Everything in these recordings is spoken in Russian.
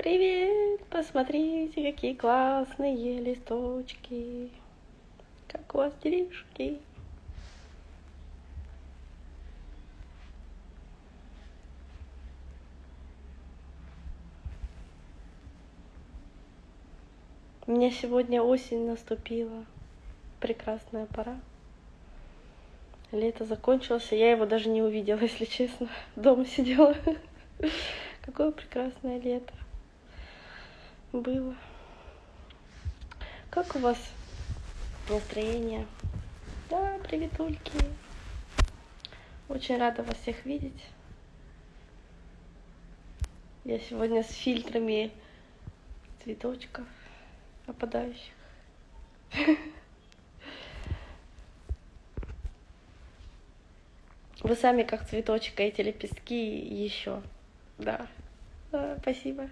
Привет! Посмотрите, какие классные листочки. Как у вас делишки? У меня сегодня осень наступила. Прекрасная пора. Лето закончилось, я его даже не увидела, если честно. Дома сидела. Какое прекрасное лето было. Как у вас настроение? Да, приветульки. Очень рада вас всех видеть. Я сегодня с фильтрами цветочков опадающих. Вы сами как цветочек, а эти лепестки еще. Да. да спасибо.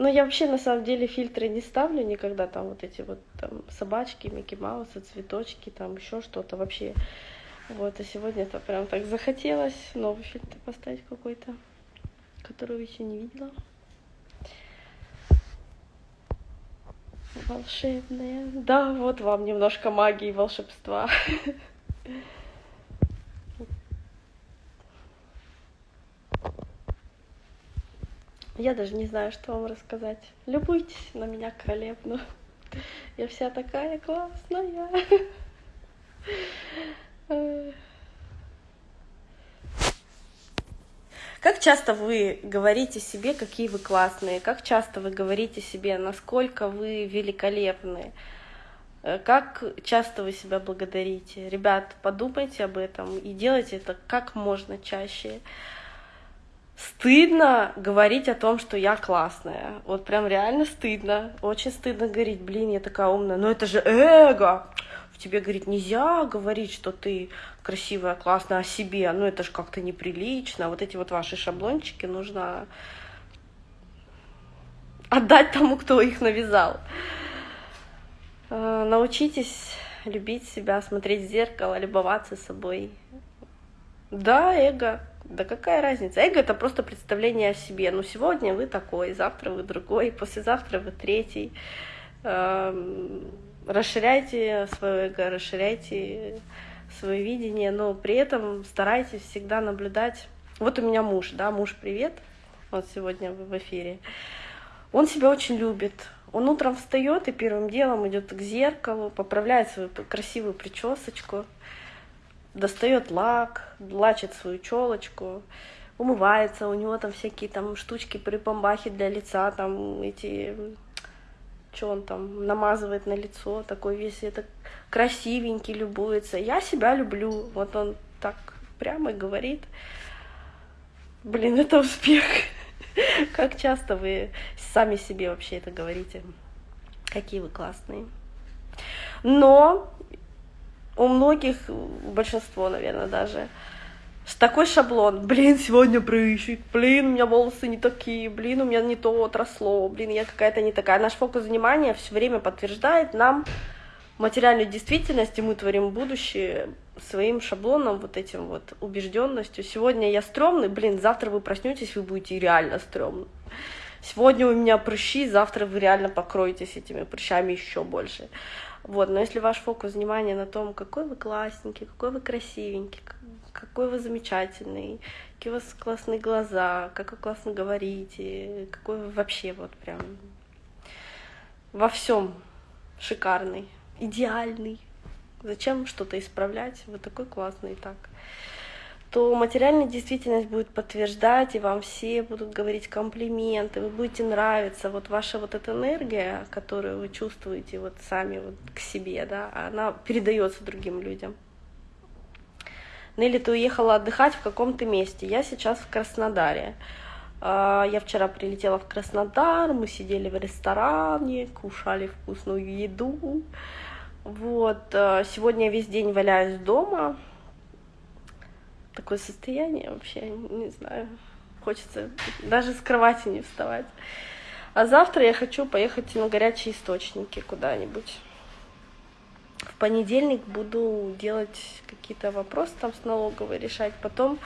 Но я вообще на самом деле фильтры не ставлю никогда, там вот эти вот там собачки, Микки Маусы, цветочки, там еще что-то вообще. Вот, а сегодня это прям так захотелось новый фильтр поставить какой-то, который еще не видела. Волшебная. Да, вот вам немножко магии и волшебства. Я даже не знаю, что вам рассказать. Любуйтесь на меня королевну. Я вся такая классная. Как часто вы говорите себе, какие вы классные? Как часто вы говорите себе, насколько вы великолепны? Как часто вы себя благодарите? Ребят, подумайте об этом и делайте это как можно чаще стыдно говорить о том, что я классная. Вот прям реально стыдно. Очень стыдно говорить, блин, я такая умная. Но это же эго. В тебе, говорит, нельзя говорить, что ты красивая, классная о себе. Ну это же как-то неприлично. Вот эти вот ваши шаблончики нужно отдать тому, кто их навязал. Э, научитесь любить себя, смотреть в зеркало, любоваться собой. Да, эго. Да какая разница? Эго — это просто представление о себе. Ну, сегодня вы такой, завтра вы другой, послезавтра вы третий. Эм, расширяйте свое эго, расширяйте свое видение, но при этом старайтесь всегда наблюдать. Вот у меня муж, да, муж, привет, вот сегодня в эфире. Он себя очень любит. Он утром встает и первым делом идет к зеркалу, поправляет свою красивую причесочку, достает лак, лачит свою челочку, умывается, у него там всякие там штучки припомбахи для лица, там эти, что он там намазывает на лицо, такой весь это красивенький, любуется. Я себя люблю, вот он так прямо говорит. Блин, это успех. Как часто вы сами себе вообще это говорите? Какие вы классные. Но у многих, большинство, наверное, даже, такой шаблон. Блин, сегодня прыщик, блин, у меня волосы не такие, блин, у меня не то отросло, блин, я какая-то не такая. Наш фокус внимания все время подтверждает нам материальную действительность, и мы творим будущее своим шаблоном, вот этим вот убежденностью. Сегодня я стрёмный, блин, завтра вы проснетесь, вы будете реально стрёмны. Сегодня у меня прыщи, завтра вы реально покроетесь этими прыщами еще больше. Вот, но если ваш фокус внимания на том, какой вы классненький, какой вы красивенький, какой вы замечательный, какие у вас классные глаза, как вы классно говорите, какой вы вообще вот прям во всем шикарный, идеальный. Зачем что-то исправлять? Вы такой классный и так то материальная действительность будет подтверждать, и вам все будут говорить комплименты, вы будете нравиться. Вот ваша вот эта энергия, которую вы чувствуете вот сами вот к себе, да, она передается другим людям. Нелли, ты уехала отдыхать в каком-то месте. Я сейчас в Краснодаре. А, я вчера прилетела в Краснодар, мы сидели в ресторане, кушали вкусную еду. Вот, а, сегодня весь день валяюсь дома, такое состояние вообще, не знаю, хочется даже с кровати не вставать. А завтра я хочу поехать на горячие источники куда-нибудь. В понедельник буду делать какие-то вопросы там с налоговой решать. Потом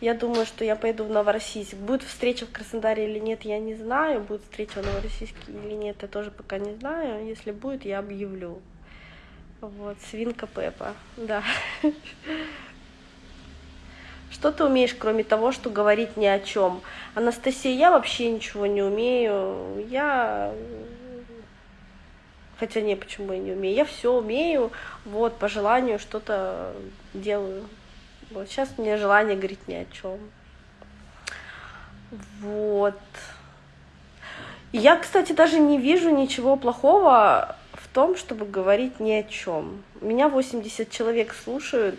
Я думаю, что я пойду в Новороссийск. Будет встреча в Краснодаре или нет, я не знаю. Будет встреча в Новороссийске или нет, я тоже пока не знаю. Если будет, я объявлю. Вот, свинка Пеппа, да. Что ты умеешь, кроме того, что говорить ни о чем? Анастасия, я вообще ничего не умею. Я... Хотя не, почему я не умею? Я все умею, вот, по желанию что-то делаю. Вот, сейчас мне желание говорить ни о чем. Вот. Я, кстати, даже не вижу ничего плохого в том, чтобы говорить ни о чем. Меня 80 человек слушают,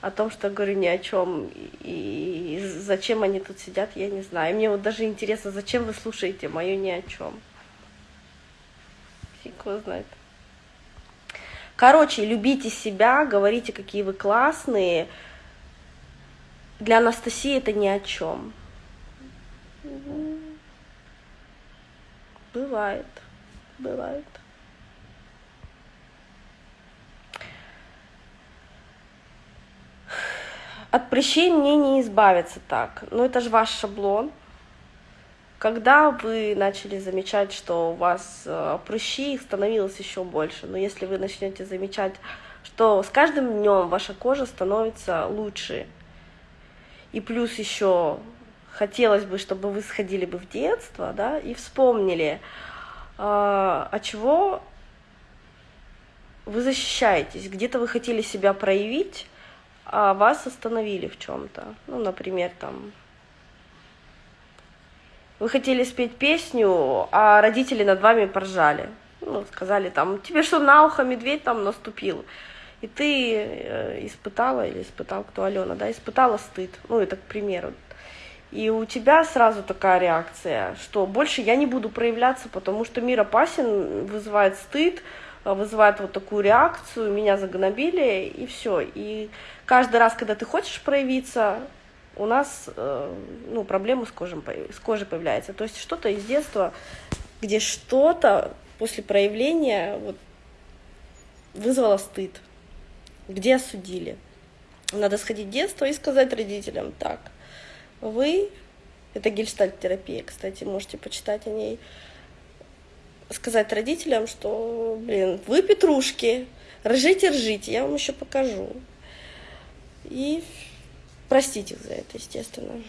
о том, что я говорю ни о чем, и зачем они тут сидят, я не знаю. мне вот даже интересно, зачем вы слушаете мое ни о чем. Фиг его знает. Короче, любите себя, говорите, какие вы классные. Для Анастасии это ни о чем. Бывает, бывает. От прыщей мне не избавиться так. Но это же ваш шаблон. Когда вы начали замечать, что у вас э, прыщи, их становилось еще больше. Но если вы начнете замечать, что с каждым днем ваша кожа становится лучше, и плюс еще хотелось бы, чтобы вы сходили бы в детство, да, и вспомнили, а, от чего вы защищаетесь, где-то вы хотели себя проявить, а вас остановили в чем-то. Ну, например, там вы хотели спеть песню, а родители над вами поржали. Ну, сказали там, тебе что, на ухо медведь там наступил? И ты э, испытала, или испытал кто, Алена, да, испытала стыд. Ну, это к примеру. И у тебя сразу такая реакция, что больше я не буду проявляться, потому что мир опасен, вызывает стыд, вызывает вот такую реакцию, меня загнобили, и все. И каждый раз, когда ты хочешь проявиться, у нас э, ну, проблемы с, кожей, с кожей появляются. То есть что-то из детства, где что-то после проявления вот, вызвало стыд, где осудили. Надо сходить в детство и сказать родителям, так, вы, это гельштальт-терапия, кстати, можете почитать о ней, сказать родителям, что, блин, вы петрушки, ржите, ржите, я вам еще покажу. И простить их за это, естественно.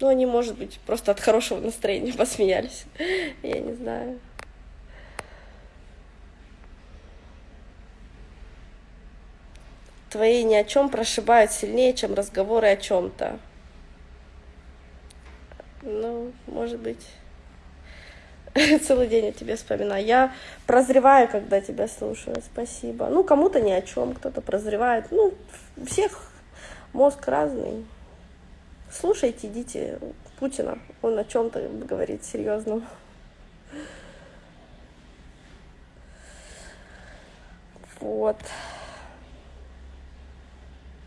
Ну, они, может быть, просто от хорошего настроения посмеялись. Я не знаю. Твои ни о чем прошибают сильнее, чем разговоры о чем-то. Ну, может быть. целый день о тебе вспоминаю. Я прозреваю, когда тебя слушаю. Спасибо. Ну, кому-то ни о чем, кто-то прозревает. Ну, у всех мозг разный. Слушайте, идите Путина. Он о чем-то говорит серьезно. Вот.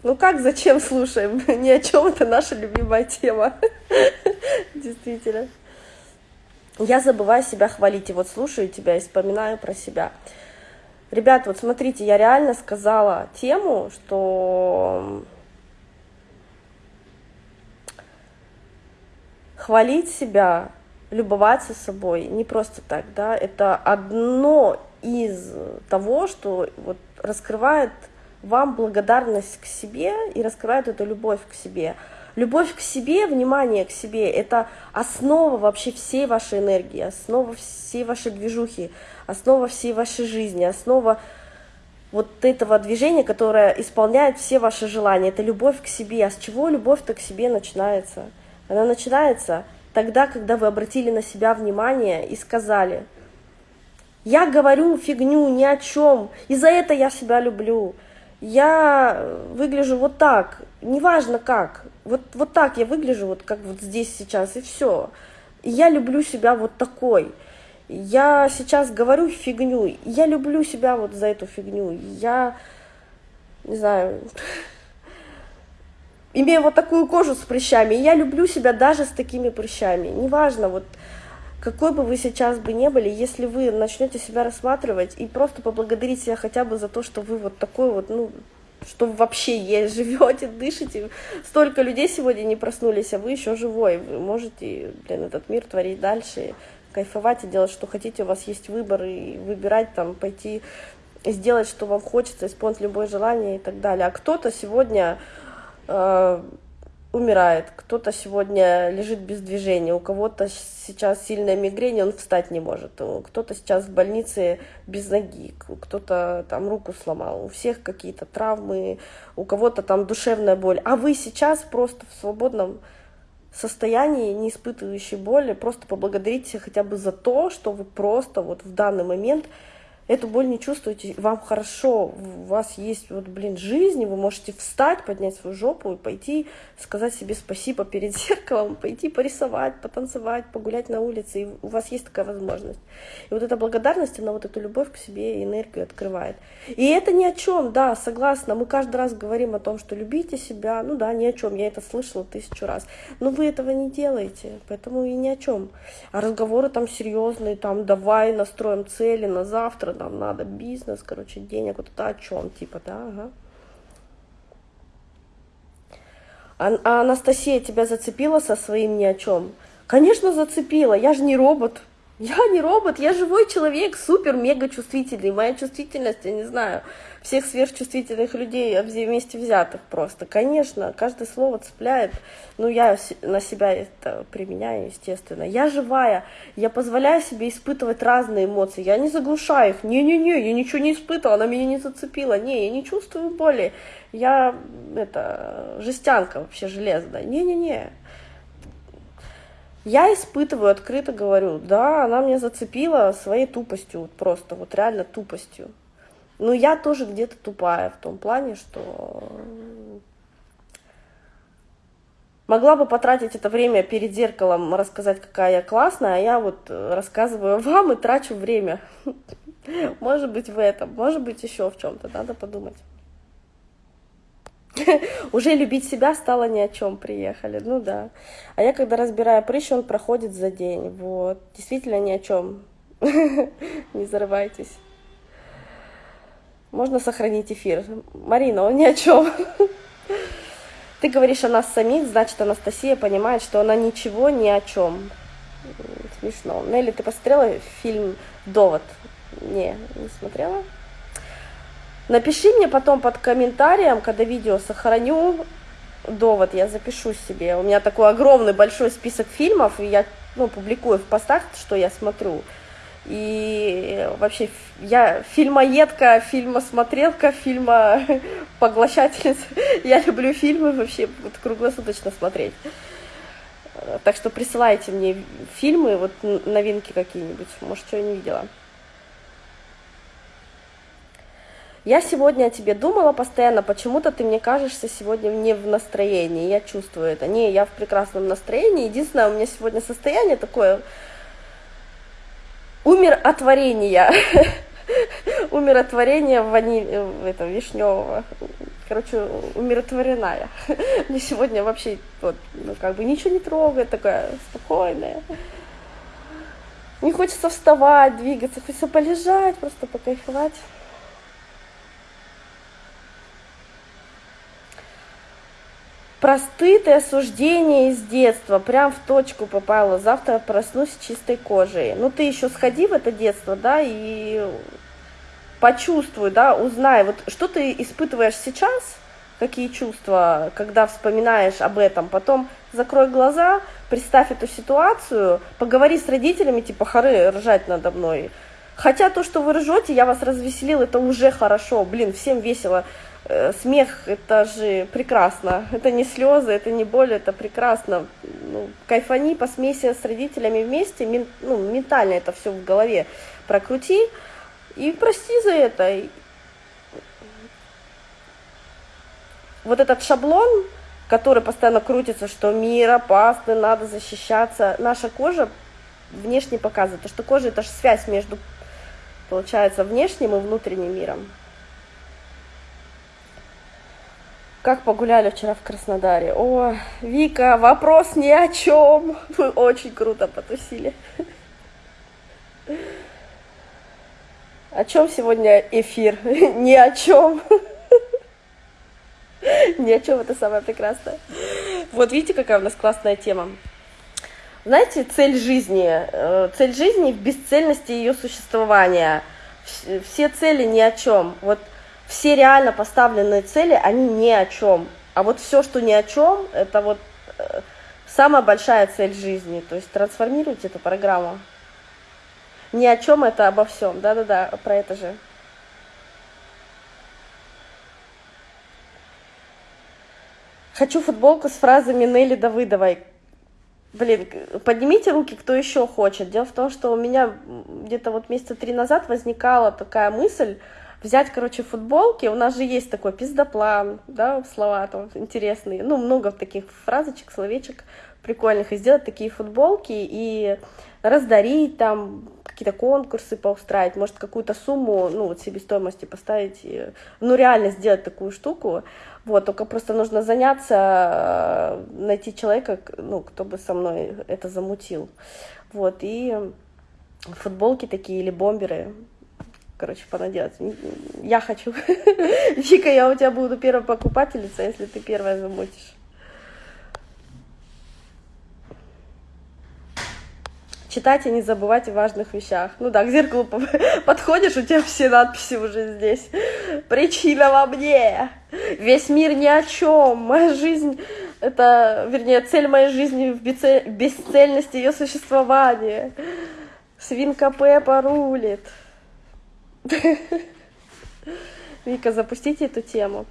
Ну как, зачем слушаем? Ни о чем это наша любимая тема. Действительно я забываю себя хвалить, и вот слушаю тебя и вспоминаю про себя. Ребят, вот смотрите, я реально сказала тему, что хвалить себя, любоваться собой не просто так, да, это одно из того, что вот раскрывает вам благодарность к себе и раскрывает эту любовь к себе. Любовь к себе, внимание к себе – это основа вообще всей вашей энергии, основа всей вашей движухи, основа всей вашей жизни, основа вот этого движения, которое исполняет все ваши желания. Это любовь к себе. А с чего любовь-то к себе начинается? Она начинается тогда, когда вы обратили на себя внимание и сказали, я говорю фигню ни о чем, и за это я себя люблю я выгляжу вот так, неважно как, вот, вот так я выгляжу, вот как вот здесь сейчас, и все. я люблю себя вот такой. Я сейчас говорю фигню, я люблю себя вот за эту фигню. Я, не знаю, имею вот такую кожу с прыщами, я люблю себя даже с такими прыщами. Неважно, вот какой бы вы сейчас бы не были, если вы начнете себя рассматривать и просто поблагодарить себя хотя бы за то, что вы вот такой вот, ну, что вы вообще есть, живете, дышите. Столько людей сегодня не проснулись, а вы еще живой. Вы можете, блин, этот мир творить дальше, кайфовать и делать, что хотите. У вас есть выбор и выбирать там, пойти сделать, что вам хочется, исполнить любое желание и так далее. А кто-то сегодня э, умирает, кто-то сегодня лежит без движения, у кого-то сейчас сильная мигрень, он встать не может, кто-то сейчас в больнице без ноги, кто-то там руку сломал, у всех какие-то травмы, у кого-то там душевная боль, а вы сейчас просто в свободном состоянии, не испытывающей боли, просто поблагодарите хотя бы за то, что вы просто вот в данный момент эту боль не чувствуете, вам хорошо, у вас есть вот, блин, жизнь, вы можете встать, поднять свою жопу и пойти сказать себе спасибо перед зеркалом, пойти порисовать, потанцевать, погулять на улице, и у вас есть такая возможность. И вот эта благодарность, она вот эту любовь к себе и энергию открывает. И это ни о чем, да, согласна, мы каждый раз говорим о том, что любите себя, ну да, ни о чем, я это слышала тысячу раз, но вы этого не делаете, поэтому и ни о чем. А разговоры там серьезные, там давай настроим цели на завтра, нам надо бизнес, короче, денег, вот это о чем, типа, да, ага. А, а Анастасия тебя зацепила со своим ни о чем? Конечно, зацепила, я же не робот. Я не робот, я живой человек, супер, мега чувствительный. Моя чувствительность, я не знаю, всех сверхчувствительных людей вместе взятых просто. Конечно, каждое слово цепляет. Ну, я на себя это применяю, естественно. Я живая, я позволяю себе испытывать разные эмоции. Я не заглушаю их. Не-не-не, я ничего не испытывала, она меня не зацепила. Не, я не чувствую боли. Я, это, жестянка вообще железная. Не-не-не. Я испытываю, открыто говорю, да, она меня зацепила своей тупостью, вот просто, вот реально тупостью. Но я тоже где-то тупая в том плане, что могла бы потратить это время перед зеркалом, рассказать, какая я классная, а я вот рассказываю вам и трачу время. Может быть в этом, может быть еще в чем-то, надо подумать. Уже любить себя стало ни о чем, приехали, ну да. А я когда разбираю прыщ, он проходит за день, вот. Действительно ни о чем. Не зарывайтесь. Можно сохранить эфир. Марина, он ни о чем. Ты говоришь о нас самих, значит, Анастасия понимает, что она ничего ни о чем. Смешно. Нелли, ты посмотрела фильм «Довод»? Не, не смотрела? Напиши мне потом под комментарием, когда видео сохраню, довод я запишу себе. У меня такой огромный большой список фильмов, и я ну, публикую в постах, что я смотрю. И вообще я фильмоедка, фильмосмотрелка, фильма поглощательница. Я люблю фильмы вообще вот, круглосуточно смотреть. Так что присылайте мне фильмы, вот новинки какие-нибудь, может, что я не видела. Я сегодня о тебе думала постоянно, почему-то ты мне кажешься сегодня не в настроении, я чувствую это. Не, я в прекрасном настроении. Единственное, у меня сегодня состояние такое умиротворения. Умиротворение вани... это, вишневого. Короче, умиротворенная. Мне сегодня вообще вот, ну, как бы ничего не трогает, такая спокойная. Не хочется вставать, двигаться, хочется полежать, просто покайфовать. Простыд и осуждение из детства, прям в точку попало. Завтра проснусь чистой кожей. Ну ты еще сходи в это детство, да, и почувствуй, да, узнай, вот что ты испытываешь сейчас, какие чувства, когда вспоминаешь об этом, потом закрой глаза, представь эту ситуацию, поговори с родителями, типа, хоры, ржать надо мной. Хотя то, что вы ржете, я вас развеселил, это уже хорошо, блин, всем весело смех это же прекрасно. Это не слезы, это не боль, это прекрасно. Ну, кайфани, посмейся с родителями вместе, мен, ну, ментально это все в голове прокрути и прости за это. Вот этот шаблон, который постоянно крутится, что мир опасный, надо защищаться, наша кожа внешне показывает, что кожа это же связь между, получается, внешним и внутренним миром. Как погуляли вчера в Краснодаре? О, Вика, вопрос ни о чем. Вы очень круто потусили. О чем сегодня эфир? Ни о чем. Ни о чем это самое прекрасное. Вот видите, какая у нас классная тема. Знаете, цель жизни, э, цель жизни в бесцельности ее существования. Все цели ни о чем. Вот все реально поставленные цели, они ни о чем. А вот все, что ни о чем, это вот э, самая большая цель жизни. То есть трансформируйте эту программу. Ни о чем это обо всем. Да-да-да, про это же. Хочу футболку с фразами Нелли Давыдовой. Блин, поднимите руки, кто еще хочет. Дело в том, что у меня где-то вот месяца три назад возникала такая мысль взять, короче, футболки. У нас же есть такой пиздоплан, да, слова там интересные. Ну, много таких фразочек, словечек прикольных. И сделать такие футболки и раздарить там, какие-то конкурсы поустраивать, может, какую-то сумму, ну, вот себестоимости поставить, ну, реально сделать такую штуку. Вот, только просто нужно заняться, э, найти человека, ну, кто бы со мной это замутил. Вот, и футболки такие или бомберы, короче, понаделать. Я хочу. Вика, я у тебя буду первая покупательница, если ты первая замутишь. читать и не забывать о важных вещах. Ну да, к зеркалу подходишь, у тебя все надписи уже здесь. Причина во мне. Весь мир ни о чем. Моя жизнь это, вернее, цель моей жизни в бесцельности ее существования. Свинка Пеппа рулит. Вика, запустите эту тему.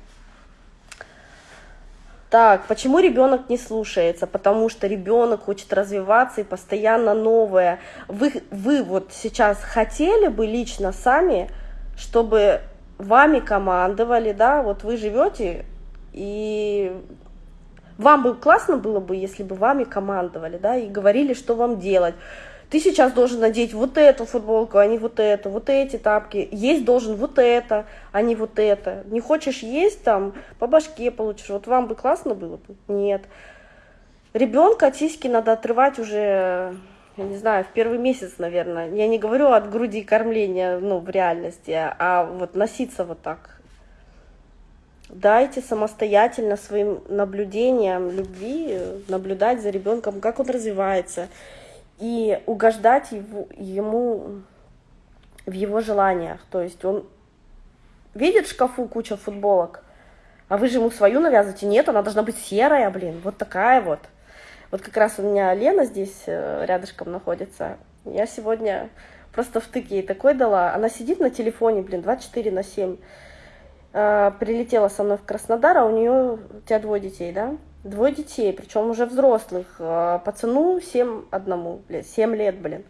Так, почему ребенок не слушается? Потому что ребенок хочет развиваться и постоянно новое. Вы, вы вот сейчас хотели бы лично сами, чтобы вами командовали, да, вот вы живете, и вам бы классно было бы, если бы вами командовали, да, и говорили, что вам делать ты сейчас должен надеть вот эту футболку, а не вот эту, вот эти тапки, есть должен вот это, а не вот это. Не хочешь есть там, по башке получишь. Вот вам бы классно было бы? Нет. Ребенка тиски надо отрывать уже, я не знаю, в первый месяц, наверное. Я не говорю от груди кормления, ну, в реальности, а вот носиться вот так. Дайте самостоятельно своим наблюдением любви наблюдать за ребенком, как он развивается, и угождать его, ему в его желаниях. То есть он видит в шкафу куча футболок, а вы же ему свою навязываете. Нет, она должна быть серая, блин, вот такая вот. Вот как раз у меня Лена здесь э, рядышком находится. Я сегодня просто втык ей такой дала. Она сидит на телефоне, блин, 24 на 7. А, прилетела со мной в Краснодар, а у нее, у тебя двое детей, да? Двое детей, причем уже взрослых. А, пацану 7 одному, блин, 7 лет, блин.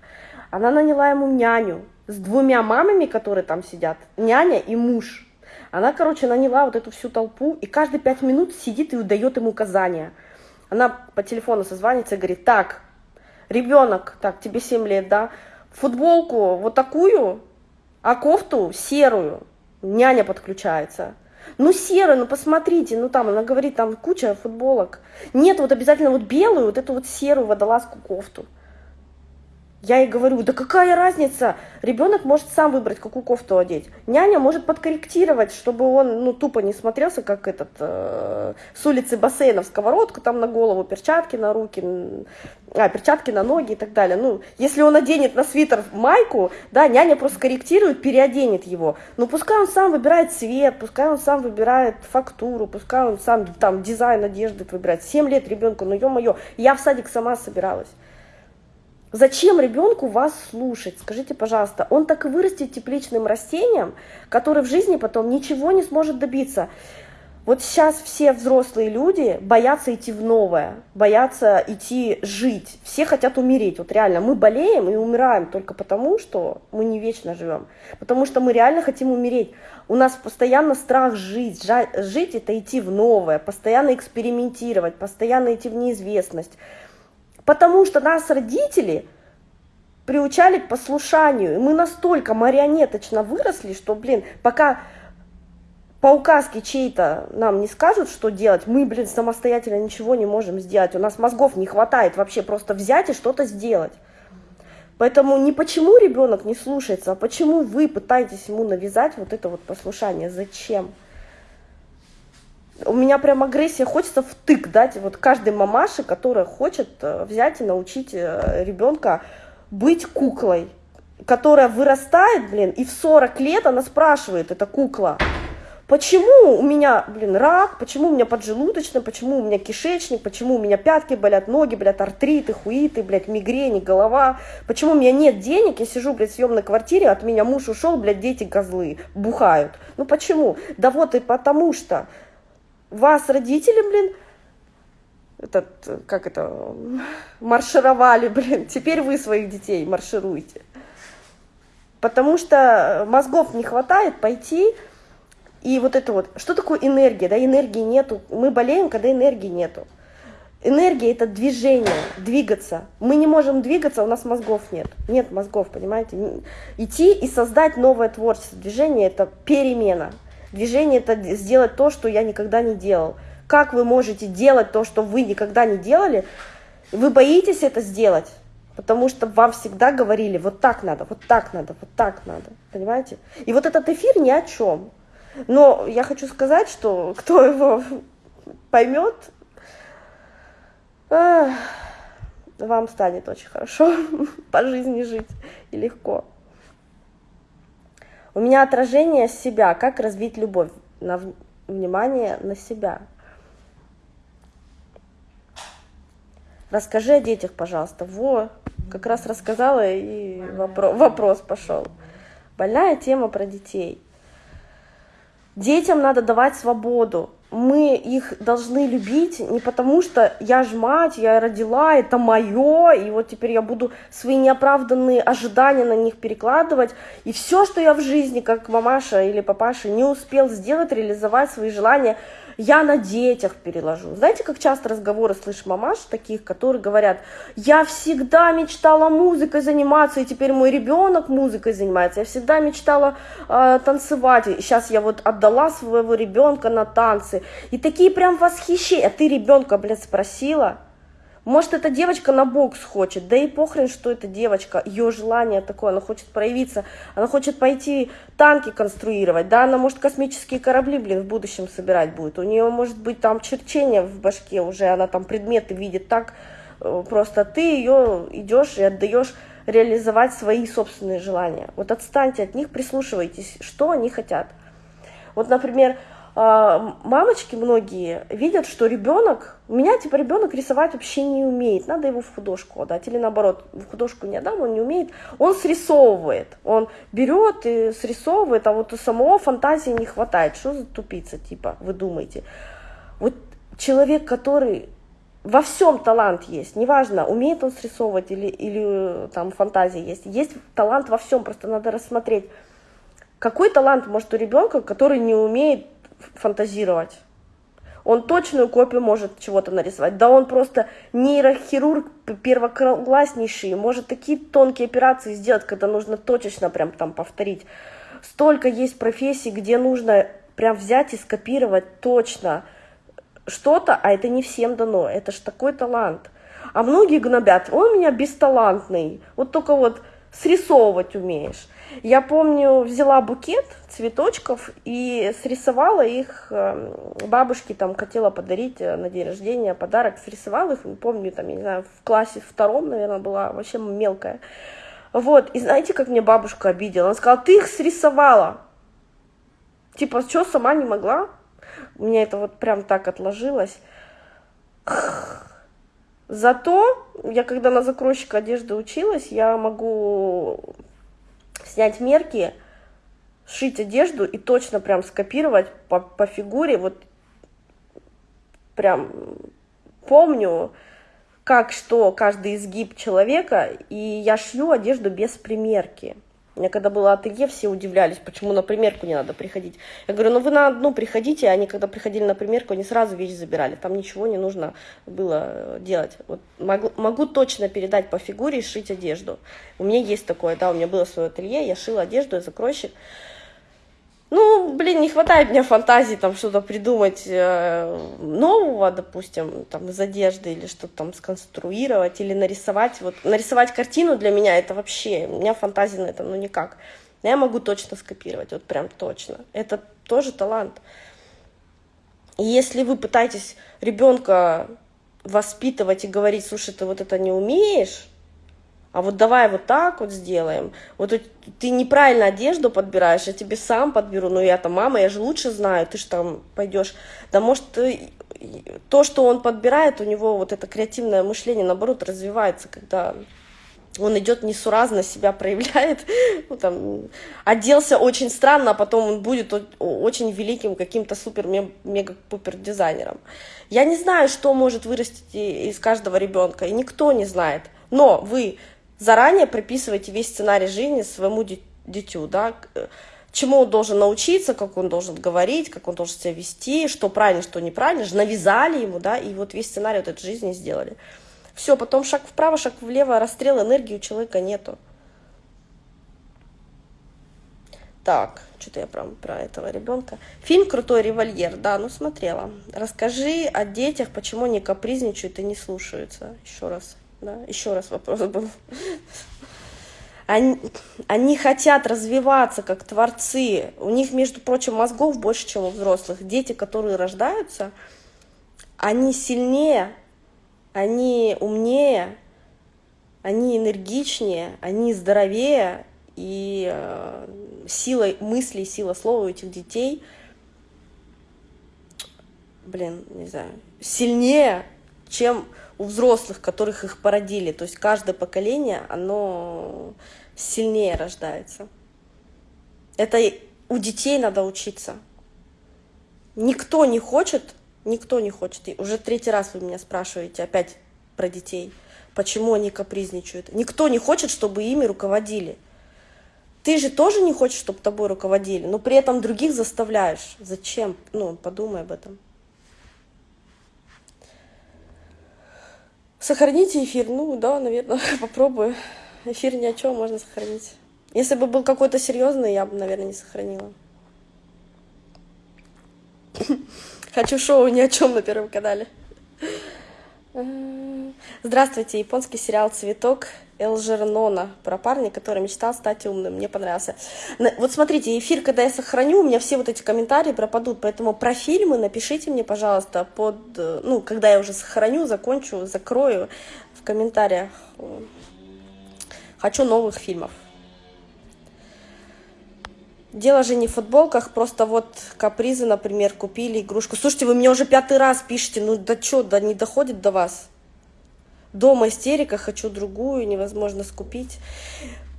Она наняла ему няню с двумя мамами, которые там сидят, няня и муж. Она, короче, наняла вот эту всю толпу, и каждые пять минут сидит и удает ему указания. Она по телефону созванивается и говорит, так, ребенок, так, тебе 7 лет, да, футболку вот такую, а кофту серую. Няня подключается. Ну, серую, ну, посмотрите, ну, там, она говорит, там куча футболок. Нет, вот обязательно вот белую, вот эту вот серую водолазку кофту. Я ей говорю, да какая разница, ребенок может сам выбрать, какую кофту одеть. Няня может подкорректировать, чтобы он ну, тупо не смотрелся, как этот э, с улицы бассейна в сковородку, там на голову, перчатки на руки, а, перчатки на ноги и так далее. Ну, если он оденет на свитер майку, да, няня просто корректирует, переоденет его. Но пускай он сам выбирает цвет, пускай он сам выбирает фактуру, пускай он сам там дизайн одежды выбирает. 7 лет ребенку, ну ё-моё, я в садик сама собиралась. Зачем ребенку вас слушать? Скажите, пожалуйста, он так и вырастет тепличным растением, который в жизни потом ничего не сможет добиться. Вот сейчас все взрослые люди боятся идти в новое, боятся идти жить. Все хотят умереть. Вот реально, мы болеем и умираем только потому, что мы не вечно живем. Потому что мы реально хотим умереть. У нас постоянно страх жить. Жить это идти в новое, постоянно экспериментировать, постоянно идти в неизвестность. Потому что нас родители приучали к послушанию. И мы настолько марионеточно выросли, что, блин, пока по указке чей-то нам не скажут, что делать, мы, блин, самостоятельно ничего не можем сделать. У нас мозгов не хватает вообще просто взять и что-то сделать. Поэтому не почему ребенок не слушается, а почему вы пытаетесь ему навязать вот это вот послушание. Зачем? У меня прям агрессия, хочется втык дать вот каждой мамаше, которая хочет э, взять и научить э, ребенка быть куклой, которая вырастает, блин, и в 40 лет она спрашивает, это кукла, почему у меня, блин, рак, почему у меня поджелудочная, почему у меня кишечник, почему у меня пятки болят, ноги, блядь, артриты, хуиты, блядь, мигрени, голова, почему у меня нет денег, я сижу, блядь, в съемной квартире, от меня муж ушел, блядь, дети козлы, бухают. Ну почему? Да вот и потому что вас родители, блин, этот, как это, маршировали, блин, теперь вы своих детей маршируете. Потому что мозгов не хватает пойти и вот это вот, что такое энергия, да, энергии нету, мы болеем, когда энергии нету. Энергия – это движение, двигаться. Мы не можем двигаться, у нас мозгов нет. Нет мозгов, понимаете? Идти и создать новое творчество. Движение – это перемена. Движение – это сделать то, что я никогда не делал. Как вы можете делать то, что вы никогда не делали? Вы боитесь это сделать, потому что вам всегда говорили, вот так надо, вот так надо, вот так надо, понимаете? И вот этот эфир ни о чем. Но я хочу сказать, что кто его поймет, вам станет очень хорошо по жизни жить и легко. У меня отражение себя, как развить любовь, на внимание на себя. Расскажи о детях, пожалуйста. Во, как раз рассказала и вопро вопрос пошел. Больная тема про детей. Детям надо давать свободу. Мы их должны любить не потому, что я ж мать, я родила, это мое, и вот теперь я буду свои неоправданные ожидания на них перекладывать. И все, что я в жизни, как мамаша или папаша, не успел сделать, реализовать свои желания – я на детях переложу. Знаете, как часто разговоры слышишь мамаш таких, которые говорят, я всегда мечтала музыкой заниматься, и теперь мой ребенок музыкой занимается, я всегда мечтала э, танцевать, и сейчас я вот отдала своего ребенка на танцы, и такие прям восхищения, а ты ребенка, блядь, спросила, может, эта девочка на бокс хочет, да и похрен, что эта девочка, ее желание такое, она хочет проявиться, она хочет пойти танки конструировать, да, она может космические корабли, блин, в будущем собирать будет, у нее может быть там черчение в башке уже, она там предметы видит так, э, просто ты ее идешь и отдаешь реализовать свои собственные желания. Вот отстаньте от них, прислушивайтесь, что они хотят. Вот, например, мамочки многие видят, что ребенок, у меня типа ребенок рисовать вообще не умеет, надо его в художку отдать, или наоборот, в художку не отдам, он не умеет, он срисовывает, он берет и срисовывает, а вот у самого фантазии не хватает, что за тупица, типа, вы думаете. Вот человек, который во всем талант есть, неважно, умеет он срисовывать или, или там фантазия есть, есть талант во всем, просто надо рассмотреть, какой талант может у ребенка, который не умеет фантазировать. Он точную копию может чего-то нарисовать. Да он просто нейрохирург первокласснейший, может такие тонкие операции сделать, когда нужно точечно прям там повторить. Столько есть профессий, где нужно прям взять и скопировать точно что-то, а это не всем дано. Это ж такой талант. А многие гнобят, он у меня бесталантный, вот только вот срисовывать умеешь. Я помню, взяла букет цветочков и срисовала их эм, бабушке, там, хотела подарить э, на день рождения подарок, срисовала их, помню, там, я не знаю, в классе втором, наверное, была вообще мелкая. Вот, и знаете, как мне бабушка обидела? Она сказала, ты их срисовала. Типа, что, сама не могла? У меня это вот прям так отложилось. Зато я когда на закройщика одежды училась, я могу снять мерки, сшить одежду и точно прям скопировать по, по фигуре, вот прям помню, как что, каждый изгиб человека, и я шью одежду без примерки. Меня когда было ателье, все удивлялись, почему на примерку не надо приходить. Я говорю, ну вы на одну приходите, они когда приходили на примерку, они сразу вещи забирали, там ничего не нужно было делать. Вот могу, могу точно передать по фигуре и шить одежду. У меня есть такое, да, у меня было свое ателье, я шила одежду, я закройщик. Ну, блин, не хватает мне фантазии там что-то придумать э, нового, допустим, там из одежды или что-то там сконструировать или нарисовать. Вот нарисовать картину для меня это вообще, у меня фантазии на это ну никак. Я могу точно скопировать, вот прям точно. Это тоже талант. если вы пытаетесь ребенка воспитывать и говорить, слушай, ты вот это не умеешь, а вот давай вот так вот сделаем. Вот ты неправильно одежду подбираешь, я тебе сам подберу, но я-то мама, я же лучше знаю, ты же там пойдешь. Да может, то, что он подбирает, у него вот это креативное мышление, наоборот, развивается, когда он идет несуразно, себя проявляет, ну, там, оделся очень странно, а потом он будет очень великим каким-то супер-мега-пупер дизайнером. Я не знаю, что может вырастить из каждого ребенка, и никто не знает. Но вы заранее прописываете весь сценарий жизни своему дитю, да, чему он должен научиться, как он должен говорить, как он должен себя вести, что правильно, что неправильно, же навязали ему, да, и вот весь сценарий вот этой жизни сделали. Все, потом шаг вправо, шаг влево, расстрел энергии у человека нету. Так, что-то я прям про этого ребенка. Фильм «Крутой револьер», да, ну смотрела. Расскажи о детях, почему они капризничают и не слушаются. Еще раз, да, еще раз вопрос был. Они, они хотят развиваться как творцы. У них, между прочим, мозгов больше, чем у взрослых. Дети, которые рождаются, они сильнее они умнее, они энергичнее, они здоровее, и э, сила мыслей, сила слова у этих детей, блин, не знаю, сильнее, чем у взрослых, которых их породили. То есть каждое поколение, оно сильнее рождается. Это у детей надо учиться. Никто не хочет Никто не хочет. И уже третий раз вы меня спрашиваете опять про детей. Почему они капризничают? Никто не хочет, чтобы ими руководили. Ты же тоже не хочешь, чтобы тобой руководили, но при этом других заставляешь. Зачем? Ну, подумай об этом. Сохраните эфир. Ну, да, наверное, попробую. Эфир ни о чем можно сохранить. Если бы был какой-то серьезный, я бы, наверное, не сохранила. Хочу шоу ни о чем на Первом канале. Здравствуйте, японский сериал «Цветок» Элжернона про парня, который мечтал стать умным. Мне понравился. Вот смотрите, эфир, когда я сохраню, у меня все вот эти комментарии пропадут, поэтому про фильмы напишите мне, пожалуйста, под, ну, когда я уже сохраню, закончу, закрою в комментариях. Хочу новых фильмов. Дело же не в футболках, просто вот капризы, например, купили игрушку. Слушайте, вы мне уже пятый раз пишете, ну да что, да не доходит до вас. Дома истерика, хочу другую, невозможно скупить.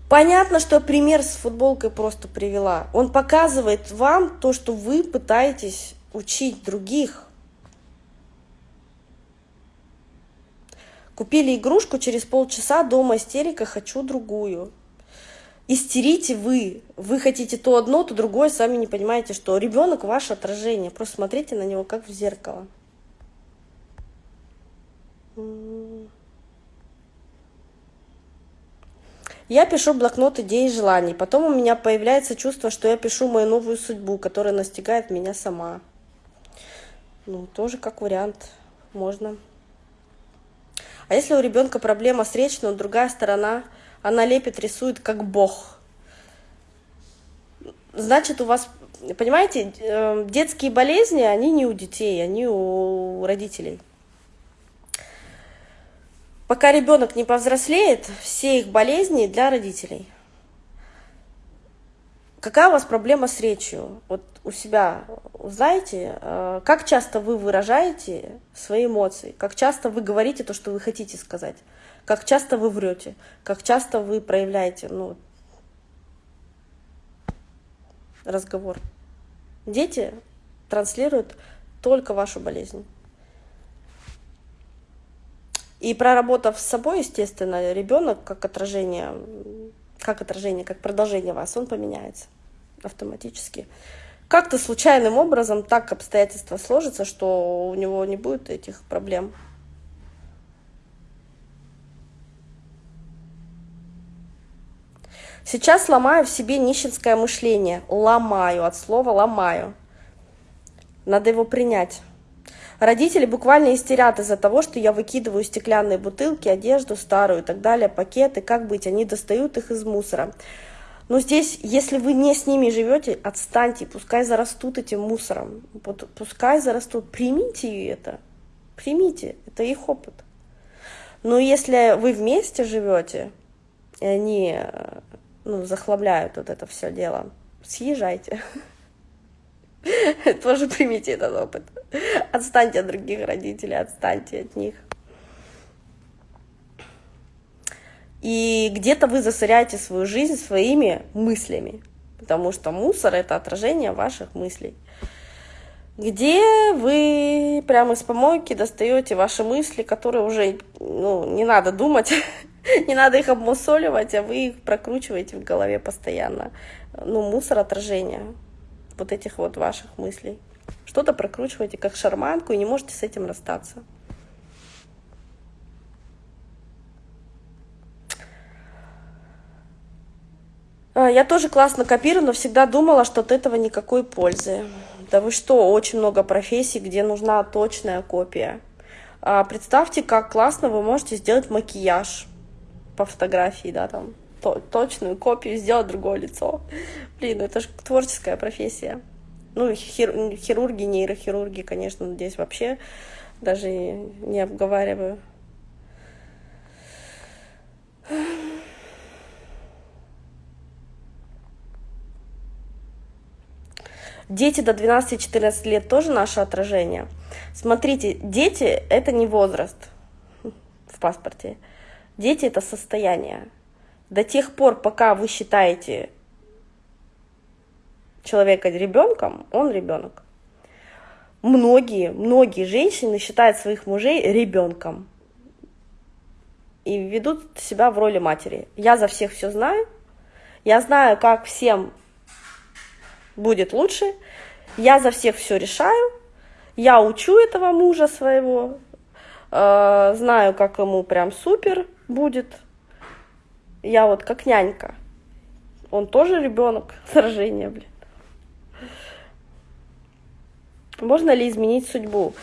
Понятно, что пример с футболкой просто привела. Он показывает вам то, что вы пытаетесь учить других. Купили игрушку, через полчаса дома истерика, хочу другую истерите вы. Вы хотите то одно, то другое, сами не понимаете, что ребенок ваше отражение. Просто смотрите на него как в зеркало. Я пишу блокнот идей и желаний. Потом у меня появляется чувство, что я пишу мою новую судьбу, которая настигает меня сама. Ну, тоже как вариант. Можно. А если у ребенка проблема с речью, но другая сторона она лепит, рисует как бог. Значит, у вас, понимаете, э, детские болезни, они не у детей, они у родителей. Пока ребенок не повзрослеет, все их болезни для родителей. Какая у вас проблема с речью? Вот у себя знаете, э, как часто вы выражаете свои эмоции, как часто вы говорите то, что вы хотите сказать как часто вы врете, как часто вы проявляете ну, разговор. Дети транслируют только вашу болезнь. И проработав с собой, естественно, ребенок как отражение, как отражение, как продолжение вас, он поменяется автоматически. Как-то случайным образом так обстоятельства сложатся, что у него не будет этих проблем. Сейчас ломаю в себе нищенское мышление. Ломаю, от слова ломаю. Надо его принять. Родители буквально истерят из-за того, что я выкидываю стеклянные бутылки, одежду старую и так далее, пакеты. Как быть? Они достают их из мусора. Но здесь, если вы не с ними живете, отстаньте, пускай зарастут этим мусором, пускай зарастут, примите это, примите, это их опыт. Но если вы вместе живете, и они ну, захламляют вот это все дело, съезжайте. Тоже примите этот опыт. Отстаньте от других родителей, отстаньте от них. И где-то вы засоряете свою жизнь своими мыслями, потому что мусор — это отражение ваших мыслей. Где вы прямо из помойки достаете ваши мысли, которые уже ну, не надо думать, не надо их обмусоливать, а вы их прокручиваете в голове постоянно. Ну, мусор отражения вот этих вот ваших мыслей. Что-то прокручиваете как шарманку и не можете с этим расстаться. А, я тоже классно копирую, но всегда думала, что от этого никакой пользы. Да вы что, очень много профессий, где нужна точная копия. А представьте, как классно вы можете сделать макияж по фотографии, да, там, то, точную копию, сделать другое лицо. Блин, ну это же творческая профессия. Ну, хир, хирурги, нейрохирурги, конечно, здесь вообще даже не обговариваю. Дети до 12-14 лет тоже наше отражение. Смотрите, дети — это не возраст в паспорте. Дети — это состояние. До тех пор, пока вы считаете человека ребенком, он ребенок. Многие, многие женщины считают своих мужей ребенком и ведут себя в роли матери. Я за всех все знаю, я знаю, как всем будет лучше. Я за всех все решаю. Я учу этого мужа своего. Э, знаю, как ему прям супер будет. Я вот как нянька. Он тоже ребенок сражения, блин. Можно ли изменить судьбу?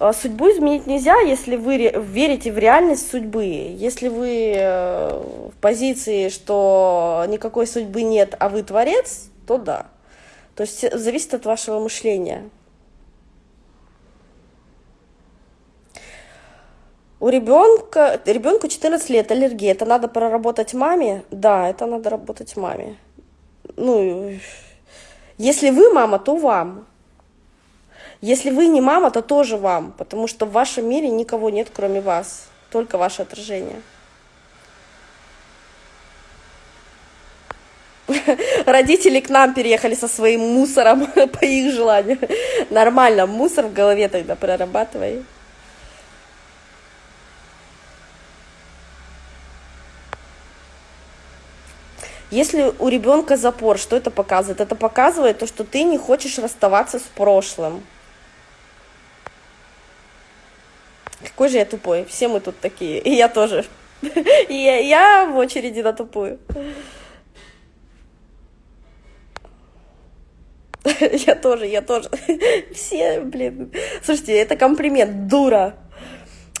Э, судьбу изменить нельзя, если вы верите в реальность судьбы. Если вы э, в позиции, что никакой судьбы нет, а вы творец, то да. То есть зависит от вашего мышления. У ребенка, ребенку 14 лет, аллергия, это надо проработать маме? Да, это надо работать маме. Ну, если вы мама, то вам. Если вы не мама, то тоже вам, потому что в вашем мире никого нет, кроме вас, только ваше отражение. Родители к нам переехали со своим мусором по их желанию. Нормально, мусор в голове тогда прорабатывай. Если у ребенка запор, что это показывает? Это показывает то, что ты не хочешь расставаться с прошлым. Какой же я тупой. Все мы тут такие. И я тоже. И я в очереди на тупую. Я тоже, я тоже. Все, блин. Слушайте, это комплимент. Дура.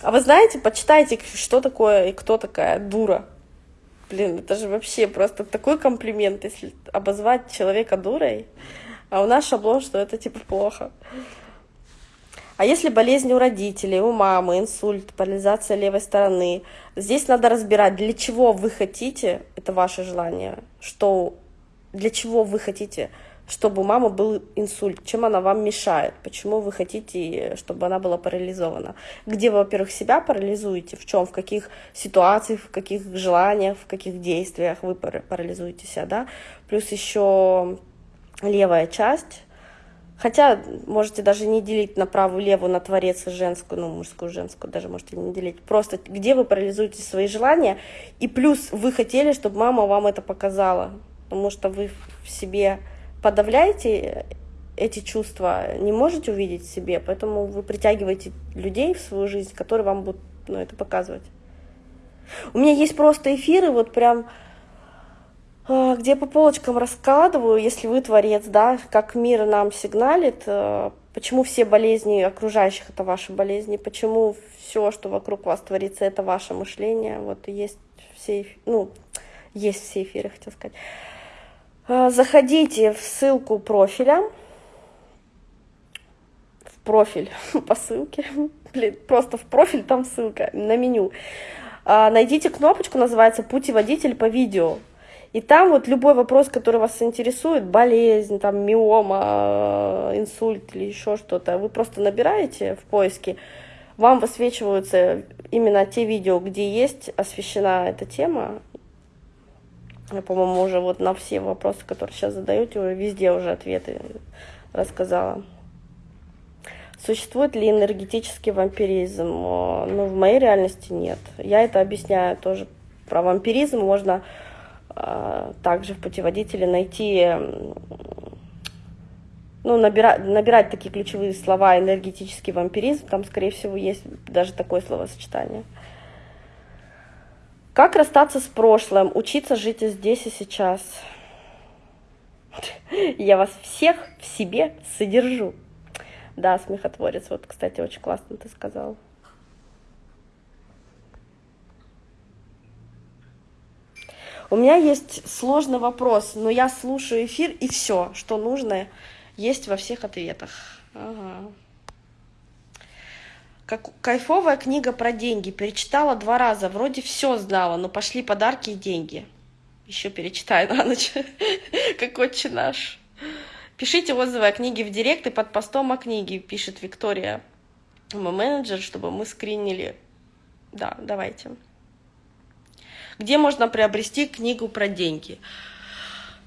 А вы знаете, почитайте, что такое и кто такая дура. Блин, это же вообще просто такой комплимент, если обозвать человека дурой. А у нас шаблон, что это типа плохо. А если болезнь у родителей, у мамы, инсульт, парализация левой стороны, здесь надо разбирать, для чего вы хотите, это ваше желание, что для чего вы хотите чтобы у мамы был инсульт, чем она вам мешает, почему вы хотите, чтобы она была парализована. Где вы, во-первых, себя парализуете, в чем, в каких ситуациях, в каких желаниях, в каких действиях вы парализуете себя, да. Плюс еще левая часть, Хотя можете даже не делить на правую, левую, на творец и женскую, ну, мужскую, женскую, даже можете не делить. Просто где вы парализуете свои желания, и плюс вы хотели, чтобы мама вам это показала, потому что вы в себе подавляете эти чувства, не можете увидеть в себе, поэтому вы притягиваете людей в свою жизнь, которые вам будут ну, это показывать. У меня есть просто эфиры, вот прям, а, где по полочкам раскладываю, если вы творец, да, как мир нам сигналит, а, почему все болезни окружающих это ваши болезни, почему все, что вокруг вас творится, это ваше мышление. Вот есть все, ну, Есть все эфиры, хотел сказать. А, заходите в ссылку профиля, в профиль по ссылке, блин, просто в профиль там ссылка на меню. А, найдите кнопочку, называется «Путеводитель по видео». И там вот любой вопрос, который вас интересует, болезнь, там, миома, инсульт или еще что-то, вы просто набираете в поиске, вам высвечиваются именно те видео, где есть освещена эта тема. Я, по-моему, уже вот на все вопросы, которые сейчас задаете, уже везде уже ответы рассказала. Существует ли энергетический вампиризм? Ну, в моей реальности нет. Я это объясняю тоже. Про вампиризм можно э, также в путеводителе найти, ну, набирать, набирать такие ключевые слова энергетический вампиризм. Там, скорее всего, есть даже такое словосочетание. Как расстаться с прошлым, учиться жить здесь и сейчас? Я вас всех в себе содержу. Да, смехотворец, вот, кстати, очень классно ты сказал. У меня есть сложный вопрос, но я слушаю эфир, и все, что нужно, есть во всех ответах. Ага. Как, кайфовая книга про деньги. Перечитала два раза. Вроде все знала, но пошли подарки и деньги. Еще перечитаю на ночь. Как отче наш. Пишите отзывы о книге в директ и под постом о книге, пишет Виктория, мой менеджер, чтобы мы скринили. Да, давайте. Где можно приобрести книгу про деньги?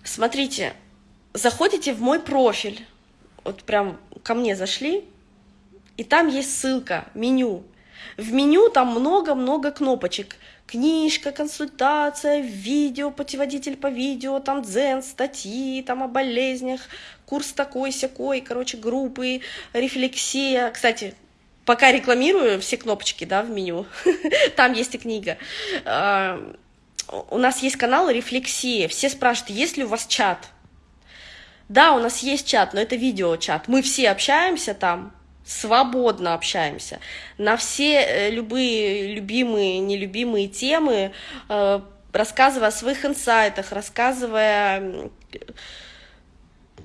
Смотрите, заходите в мой профиль, вот прям ко мне зашли, и там есть ссылка, меню. В меню там много-много кнопочек книжка, консультация, видео, путеводитель по видео, там дзен, статьи, там о болезнях, курс такой-сякой, короче, группы, рефлексия. Кстати, пока рекламирую все кнопочки, да, в меню, там есть и книга. А, у нас есть канал «Рефлексия». Все спрашивают, есть ли у вас чат? Да, у нас есть чат, но это видео-чат. Мы все общаемся там, свободно общаемся на все э, любые любимые, нелюбимые темы, э, рассказывая о своих инсайтах, рассказывая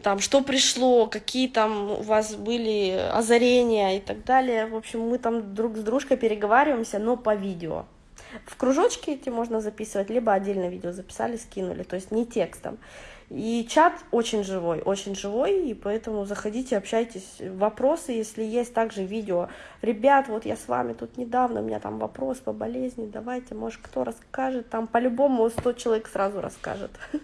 там, что пришло, какие там у вас были озарения и так далее. В общем, мы там друг с дружкой переговариваемся, но по видео. В кружочке эти можно записывать, либо отдельно видео записали, скинули, то есть не текстом. И чат очень живой, очень живой, и поэтому заходите, общайтесь. Вопросы, если есть, также видео. Ребят, вот я с вами тут недавно, у меня там вопрос по болезни, давайте, может, кто расскажет, там по-любому 100 человек сразу расскажет.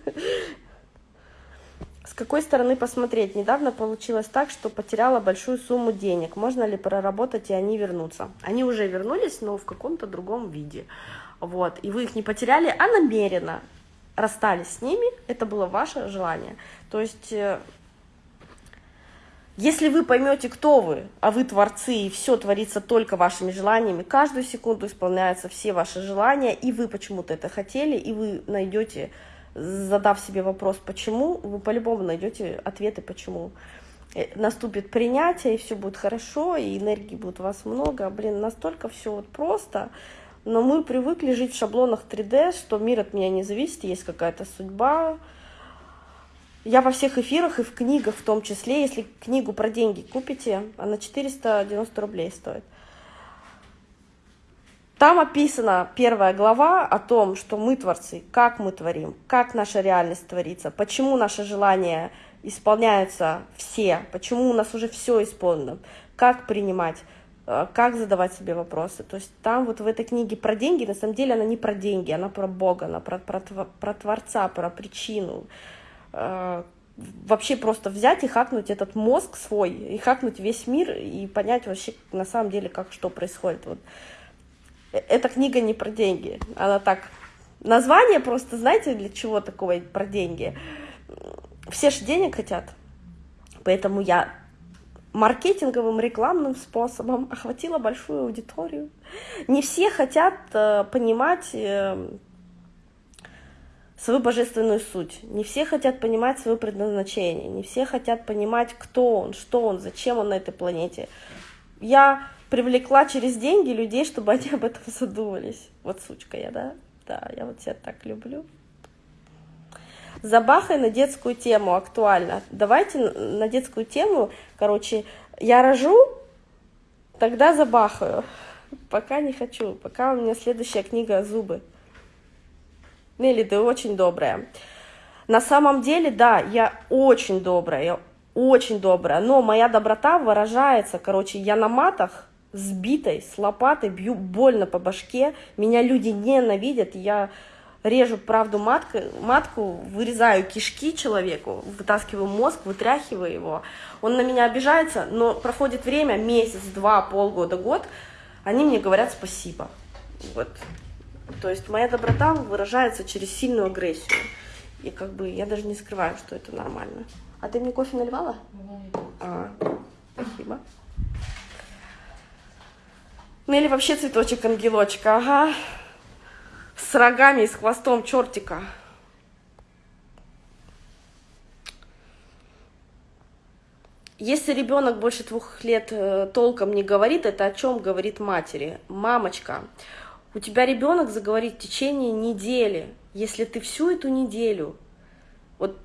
С какой стороны посмотреть? Недавно получилось так, что потеряла большую сумму денег. Можно ли проработать, и они вернутся? Они уже вернулись, но в каком-то другом виде. Вот. И вы их не потеряли, а намеренно расстались с ними, это было ваше желание. То есть, э, если вы поймете, кто вы, а вы творцы, и все творится только вашими желаниями, каждую секунду исполняются все ваши желания, и вы почему-то это хотели, и вы найдете, задав себе вопрос, почему, вы по-любому найдете ответы, почему. Э, наступит принятие, и все будет хорошо, и энергии будет у вас много. Блин, настолько все вот просто, но мы привыкли жить в шаблонах 3D, что мир от меня не зависит, есть какая-то судьба. Я во всех эфирах и в книгах в том числе, если книгу про деньги купите, она 490 рублей стоит. Там описана первая глава о том, что мы творцы, как мы творим, как наша реальность творится, почему наши желания исполняются все, почему у нас уже все исполнено, как принимать. Э, как задавать себе вопросы. То есть там вот в этой книге про деньги, на самом деле она не про деньги, она про Бога, она про, про, про Творца, про причину. Э, вообще просто взять и хакнуть этот мозг свой, и хакнуть весь мир, и понять вообще на самом деле, как что происходит. Вот. Э, эта книга не про деньги, она так... Название просто, знаете, для чего такого про деньги? Все же денег хотят, поэтому я маркетинговым рекламным способом охватила большую аудиторию. Не все хотят э, понимать э, свою божественную суть, не все хотят понимать свое предназначение, не все хотят понимать, кто он, что он, зачем он на этой планете. Я привлекла через деньги людей, чтобы они об этом задумались. Вот сучка я, да? Да, я вот себя так люблю. Забахай на детскую тему, актуально. Давайте на детскую тему, короче, я рожу, тогда забахаю. Пока не хочу, пока у меня следующая книга «Зубы». Нелли, ты очень добрая. На самом деле, да, я очень добрая, я очень добрая, но моя доброта выражается, короче, я на матах, сбитой, с лопатой, бью больно по башке, меня люди ненавидят, я режу правду матку, матку, вырезаю кишки человеку, вытаскиваю мозг, вытряхиваю его. Он на меня обижается, но проходит время, месяц, два, полгода, год, они мне говорят спасибо. Вот. То есть моя доброта выражается через сильную агрессию. И как бы я даже не скрываю, что это нормально. А ты мне кофе наливала? А, спасибо. Ну или вообще цветочек ангелочка, ага. С рогами и с хвостом чертика. Если ребенок больше двух лет э, толком не говорит, это о чем говорит матери? Мамочка, у тебя ребенок заговорит в течение недели. Если ты всю эту неделю, вот,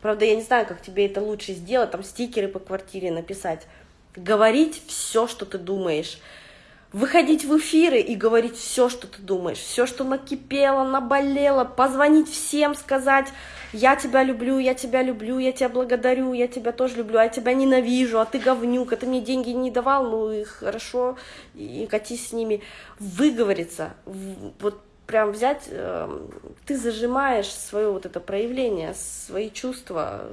правда, я не знаю, как тебе это лучше сделать, там стикеры по квартире написать, говорить все, что ты думаешь, выходить в эфиры и говорить все, что ты думаешь, все, что накипело, наболело, позвонить всем, сказать, я тебя люблю, я тебя люблю, я тебя благодарю, я тебя тоже люблю, а я тебя ненавижу, а ты говнюк, а ты мне деньги не давал, ну и хорошо, и катись с ними. Выговориться, вот прям взять, эм, ты зажимаешь свое вот это проявление, свои чувства,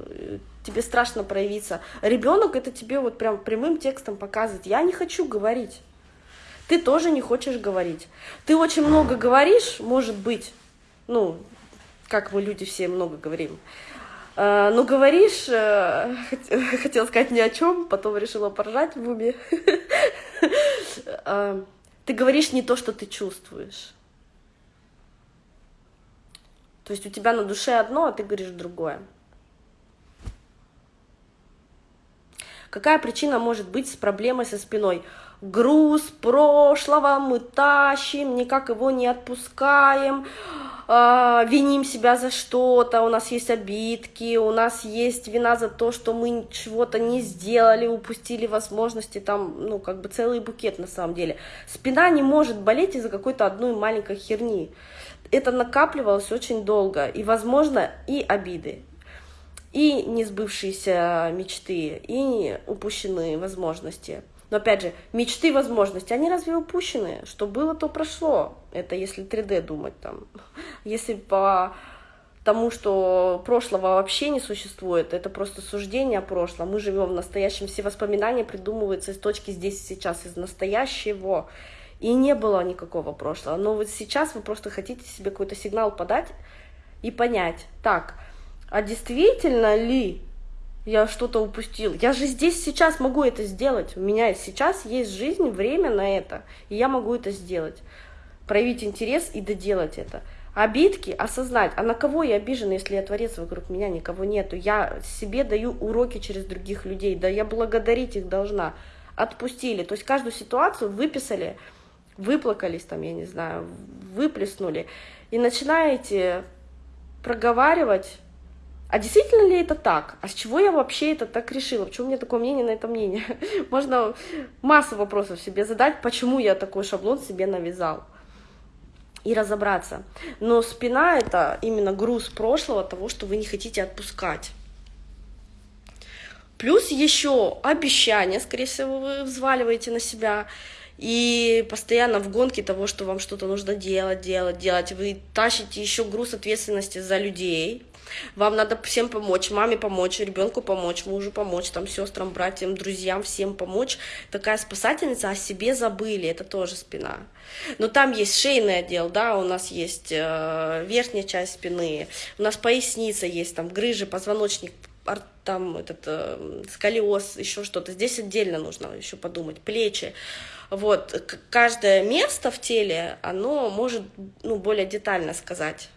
тебе страшно проявиться. Ребенок это тебе вот прям прямым текстом показывает, я не хочу говорить. Ты тоже не хочешь говорить. Ты очень много говоришь, может быть, ну, как мы люди все много говорим. Uh, ну, говоришь, uh, хотела сказать ни о чем, потом решила поржать в уме. uh, ты говоришь не то, что ты чувствуешь. То есть у тебя на душе одно, а ты говоришь другое. Какая причина может быть с проблемой со спиной? Груз прошлого мы тащим, никак его не отпускаем, э, виним себя за что-то, у нас есть обидки, у нас есть вина за то, что мы чего-то не сделали, упустили возможности, там, ну, как бы целый букет на самом деле. Спина не может болеть из-за какой-то одной маленькой херни. Это накапливалось очень долго, и, возможно, и обиды, и несбывшиеся мечты, и упущенные возможности. Но опять же, мечты, возможности, они разве упущены? Что было, то прошло. Это если 3D думать там. Если по тому, что прошлого вообще не существует, это просто суждение о прошлом. Мы живем в настоящем, все воспоминания придумываются из точки здесь и сейчас, из настоящего. И не было никакого прошлого. Но вот сейчас вы просто хотите себе какой-то сигнал подать и понять, так, а действительно ли я что-то упустил? Я же здесь сейчас могу это сделать. У меня сейчас есть жизнь, время на это, и я могу это сделать. Проявить интерес и доделать это. Обидки осознать, а на кого я обижена, если я творец вокруг меня, никого нету. Я себе даю уроки через других людей, да я благодарить их должна. Отпустили, то есть каждую ситуацию выписали, выплакались там, я не знаю, выплеснули, и начинаете проговаривать а действительно ли это так? А с чего я вообще это так решила? Почему у меня такое мнение на это мнение? Можно массу вопросов себе задать, почему я такой шаблон себе навязал. И разобраться. Но спина — это именно груз прошлого, того, что вы не хотите отпускать. Плюс еще обещания, скорее всего, вы взваливаете на себя. И постоянно в гонке того, что вам что-то нужно делать, делать, делать. Вы тащите еще груз ответственности за людей, вам надо всем помочь, маме помочь, ребенку помочь, мужу помочь, там, сестрам, братьям, друзьям, всем помочь. Такая спасательница, о себе забыли, это тоже спина. Но там есть шейный отдел, да, у нас есть э, верхняя часть спины, у нас поясница есть, там, грыжи, позвоночник, там этот э, сколиоз, еще что-то. Здесь отдельно нужно еще подумать, плечи. Вот, каждое место в теле, оно может, ну, более детально сказать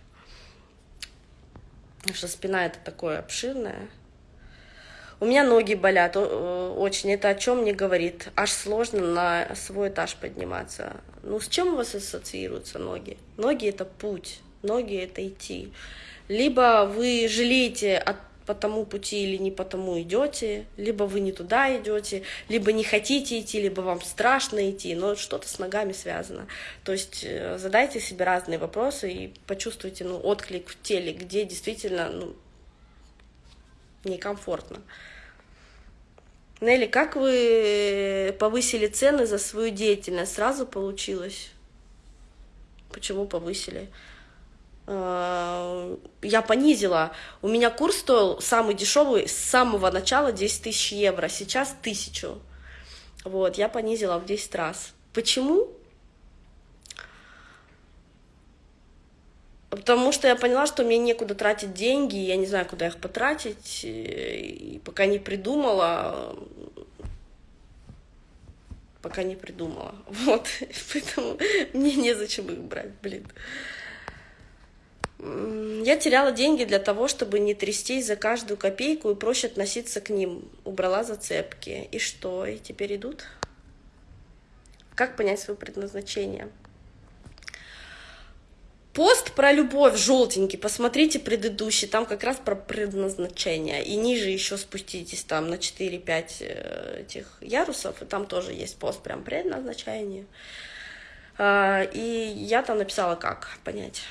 что спина это такое обширное. У меня ноги болят очень. Это о чем мне говорит? Аж сложно на свой этаж подниматься. Ну, с чем у вас ассоциируются ноги? Ноги — это путь. ноги, это идти. Либо вы жалеете от по тому пути или не по тому идете, либо вы не туда идете, либо не хотите идти, либо вам страшно идти, но что-то с ногами связано. То есть э, задайте себе разные вопросы и почувствуйте ну, отклик в теле, где действительно ну, некомфортно. Нелли, как вы повысили цены за свою деятельность? Сразу получилось? Почему повысили? Э, я понизила. У меня курс стоил самый дешевый с самого начала 10 тысяч евро, сейчас тысячу. Вот, я понизила в 10 раз. Почему? Потому что я поняла, что мне некуда тратить деньги, я не знаю, куда их потратить, и пока не придумала, пока не придумала. Вот, поэтому мне незачем их брать, блин. Я теряла деньги для того, чтобы не трястись за каждую копейку и проще относиться к ним. Убрала зацепки. И что? И теперь идут? Как понять свое предназначение? Пост про любовь желтенький, посмотрите предыдущий, там как раз про предназначение. И ниже еще спуститесь там на 4-5 э, этих ярусов, и там тоже есть пост прям предназначение. А, и я там написала, как понять.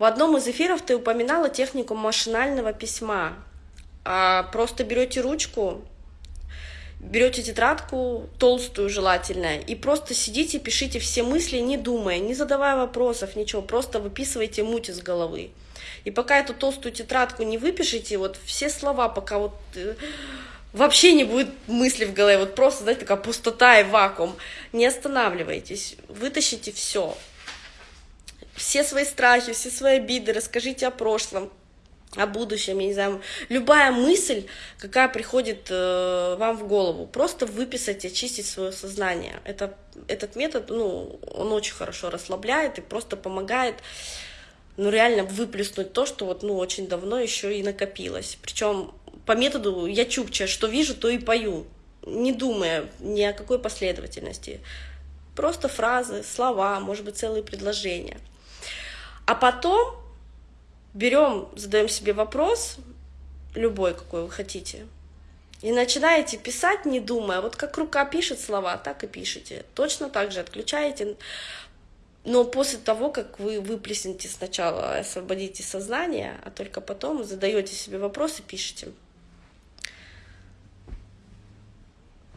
В одном из эфиров ты упоминала технику машинального письма. А просто берете ручку, берете тетрадку, толстую желательно, и просто сидите, пишите все мысли, не думая, не задавая вопросов, ничего, просто выписывайте муть из головы. И пока эту толстую тетрадку не выпишите, вот все слова, пока вот э, вообще не будет мысли в голове, вот просто, знаете, такая пустота и вакуум, не останавливайтесь, вытащите все, все свои страхи, все свои обиды, расскажите о прошлом, о будущем, я не знаю, любая мысль, какая приходит э, вам в голову, просто выписать, очистить свое сознание. Это, этот метод, ну, он очень хорошо расслабляет и просто помогает, ну, реально выплеснуть то, что вот, ну, очень давно еще и накопилось. Причем по методу я чукча, что вижу, то и пою, не думая ни о какой последовательности. Просто фразы, слова, может быть, целые предложения – а потом берем, задаем себе вопрос, любой, какой вы хотите, и начинаете писать, не думая. Вот как рука пишет слова, так и пишите. Точно так же отключаете. Но после того, как вы выплеснете сначала, освободите сознание, а только потом задаете себе вопрос и пишите.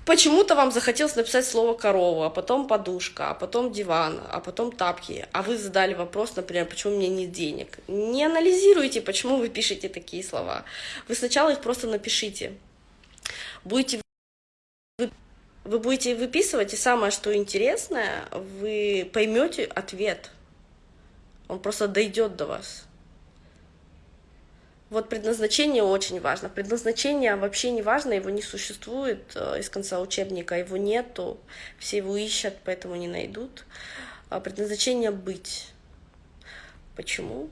Почему-то вам захотелось написать слово корова, а потом подушка, а потом диван, а потом тапки, а вы задали вопрос, например, почему у меня нет денег. Не анализируйте, почему вы пишете такие слова. Вы сначала их просто напишите. Будете вы, будете выписывать, и самое, что интересное, вы поймете ответ. Он просто дойдет до вас. Вот предназначение очень важно. Предназначение вообще не важно, его не существует э, из конца учебника, его нету, все его ищут, поэтому не найдут. А предназначение быть. Почему?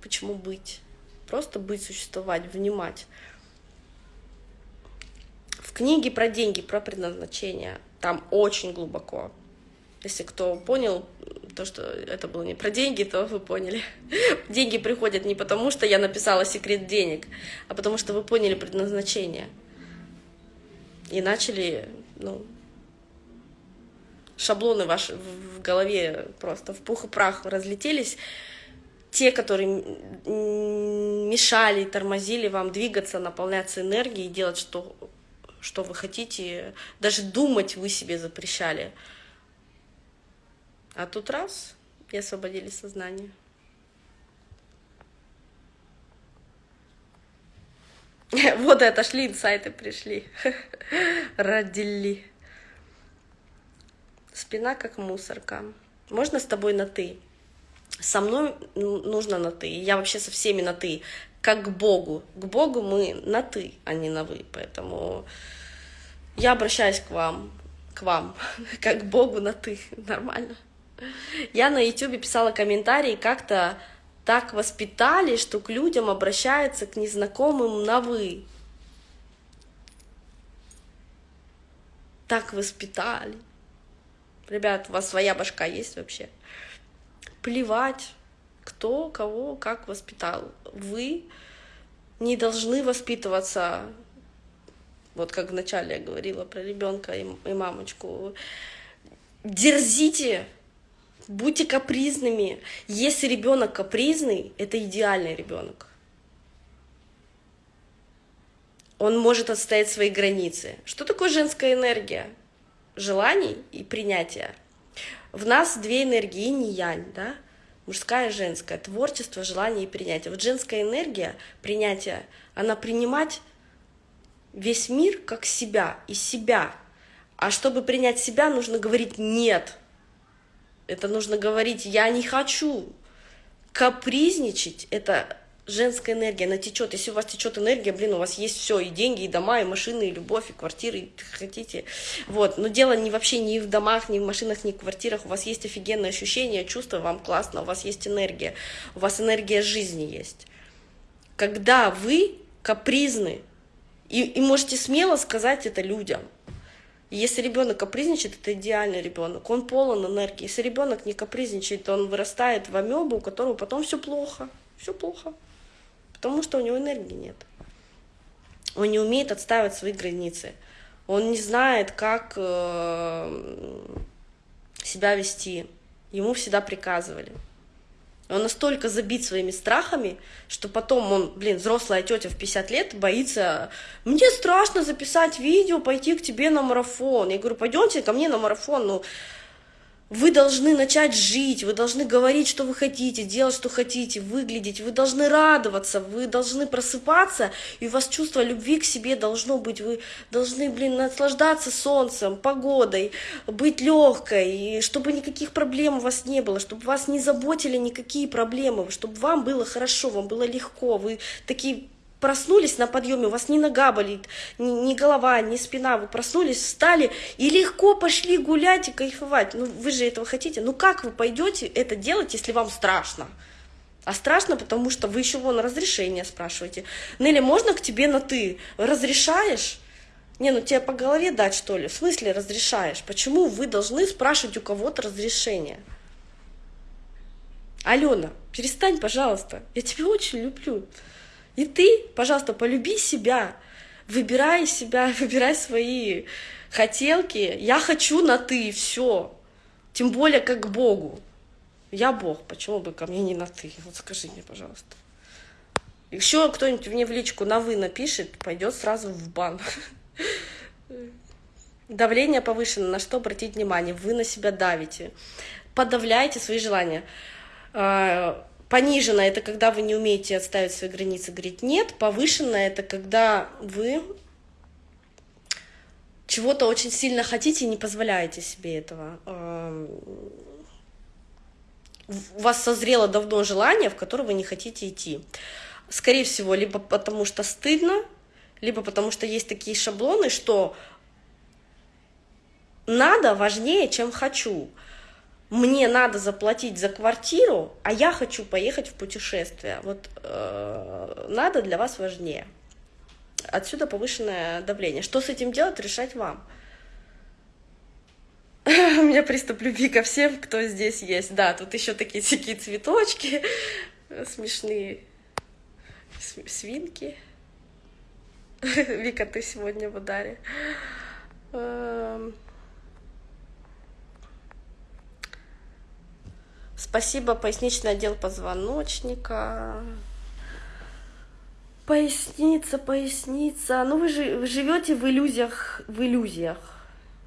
Почему быть? Просто быть, существовать, внимать. В книге про деньги, про предназначение, там очень глубоко. Если кто понял, то, что это было не про деньги, то вы поняли. Деньги приходят не потому, что я написала секрет денег, а потому что вы поняли предназначение. И начали, ну, шаблоны ваши в голове просто в пух и прах разлетелись. Те, которые мешали, тормозили вам двигаться, наполняться энергией, делать, что, что вы хотите, даже думать вы себе запрещали – а тут раз, и освободили сознание. Вот это шли инсайты пришли. Родили. Спина как мусорка. Можно с тобой на «ты»? Со мной нужно на «ты». Я вообще со всеми на «ты». Как к Богу. К Богу мы на «ты», а не на «вы». Поэтому я обращаюсь к вам. К вам. Как к Богу на «ты». Нормально. Я на YouTube писала комментарии, как-то так воспитали, что к людям обращаются к незнакомым на «вы». Так воспитали. Ребят, у вас своя башка есть вообще? Плевать, кто, кого, как воспитал. Вы не должны воспитываться, вот как вначале я говорила про ребенка и, и мамочку. Дерзите, будьте капризными. Если ребенок капризный, это идеальный ребенок. Он может отстоять свои границы. Что такое женская энергия? Желаний и принятия. В нас две энергии, и янь, да? Мужская и женская. Творчество, желание и принятие. Вот женская энергия, принятие, она принимать весь мир как себя, из себя. А чтобы принять себя, нужно говорить «нет». Это нужно говорить «я не хочу». Капризничать — это женская энергия, она течет. Если у вас течет энергия, блин, у вас есть все, и деньги, и дома, и машины, и любовь, и квартиры, и хотите. Вот. Но дело не вообще не в домах, не в машинах, не в квартирах. У вас есть офигенное ощущение, чувство, вам классно, у вас есть энергия, у вас энергия жизни есть. Когда вы капризны, и, и можете смело сказать это людям. Если ребенок капризничает, это идеальный ребенок, он полон энергии. Если ребенок не капризничает, то он вырастает в амебу, у которого потом все плохо, все плохо потому что у него энергии нет. Он не умеет отстаивать свои границы. Он не знает, как э, себя вести. Ему всегда приказывали. Он настолько забит своими страхами, что потом он, блин, взрослая тетя в 50 лет боится, мне страшно записать видео, пойти к тебе на марафон. Я говорю, пойдемте ко мне на марафон. Ну, вы должны начать жить, вы должны говорить, что вы хотите, делать, что хотите, выглядеть, вы должны радоваться, вы должны просыпаться, и у вас чувство любви к себе должно быть, вы должны, блин, наслаждаться солнцем, погодой, быть легкой, и чтобы никаких проблем у вас не было, чтобы вас не заботили никакие проблемы, чтобы вам было хорошо, вам было легко, вы такие проснулись на подъеме, у вас ни нога болит, ни, ни голова, ни спина, вы проснулись, встали и легко пошли гулять и кайфовать. Ну, вы же этого хотите. Ну, как вы пойдете это делать, если вам страшно? А страшно, потому что вы еще вон разрешение спрашиваете. Нелли, можно к тебе на «ты»? Разрешаешь? Не, ну тебе по голове дать, что ли? В смысле разрешаешь? Почему вы должны спрашивать у кого-то разрешение? Алена, перестань, пожалуйста. Я тебя очень люблю. И ты, пожалуйста, полюби себя, выбирай себя, выбирай свои хотелки. Я хочу на ты, все. Тем более как к Богу. Я Бог, почему бы ко мне не на ты? Вот скажи мне, пожалуйста. Еще кто-нибудь мне в личку на вы напишет, пойдет сразу в бан. Давление повышено, на что обратить внимание? Вы на себя давите. Подавляйте свои желания а, Понижено — это когда вы не умеете отставить свои границы, говорить «нет». Повышено — это когда вы чего-то очень сильно хотите и не позволяете себе этого. У вас созрело давно желание, в которое вы не хотите идти. Скорее всего, либо потому что стыдно, либо потому что есть такие шаблоны, что надо важнее, чем хочу мне надо заплатить за квартиру, а я хочу поехать в путешествие. Вот э, надо для вас важнее. Отсюда повышенное давление. Что с этим делать, решать вам. У меня приступ любви ко всем, кто здесь есть. Да, тут еще такие всякие цветочки смешные, свинки. Вика, ты сегодня в ударе. Спасибо, поясничный отдел позвоночника. Поясница, поясница. Ну вы же вы живете в иллюзиях, в иллюзиях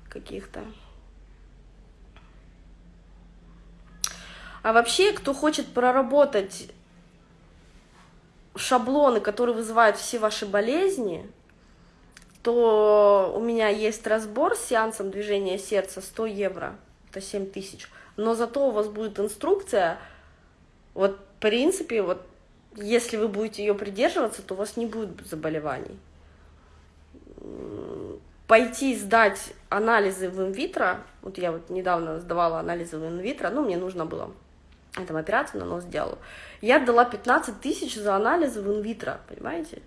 каких-то. А вообще, кто хочет проработать шаблоны, которые вызывают все ваши болезни, то у меня есть разбор с сеансом движения сердца 100 евро, это 7 тысяч но зато у вас будет инструкция, вот в принципе, вот если вы будете ее придерживаться, то у вас не будет заболеваний. Пойти сдать анализы в инвитро, вот я вот недавно сдавала анализы в инвитро, ну, мне нужно было, там операцию на нос сделала, я дала 15 тысяч за анализы в инвитро, понимаете?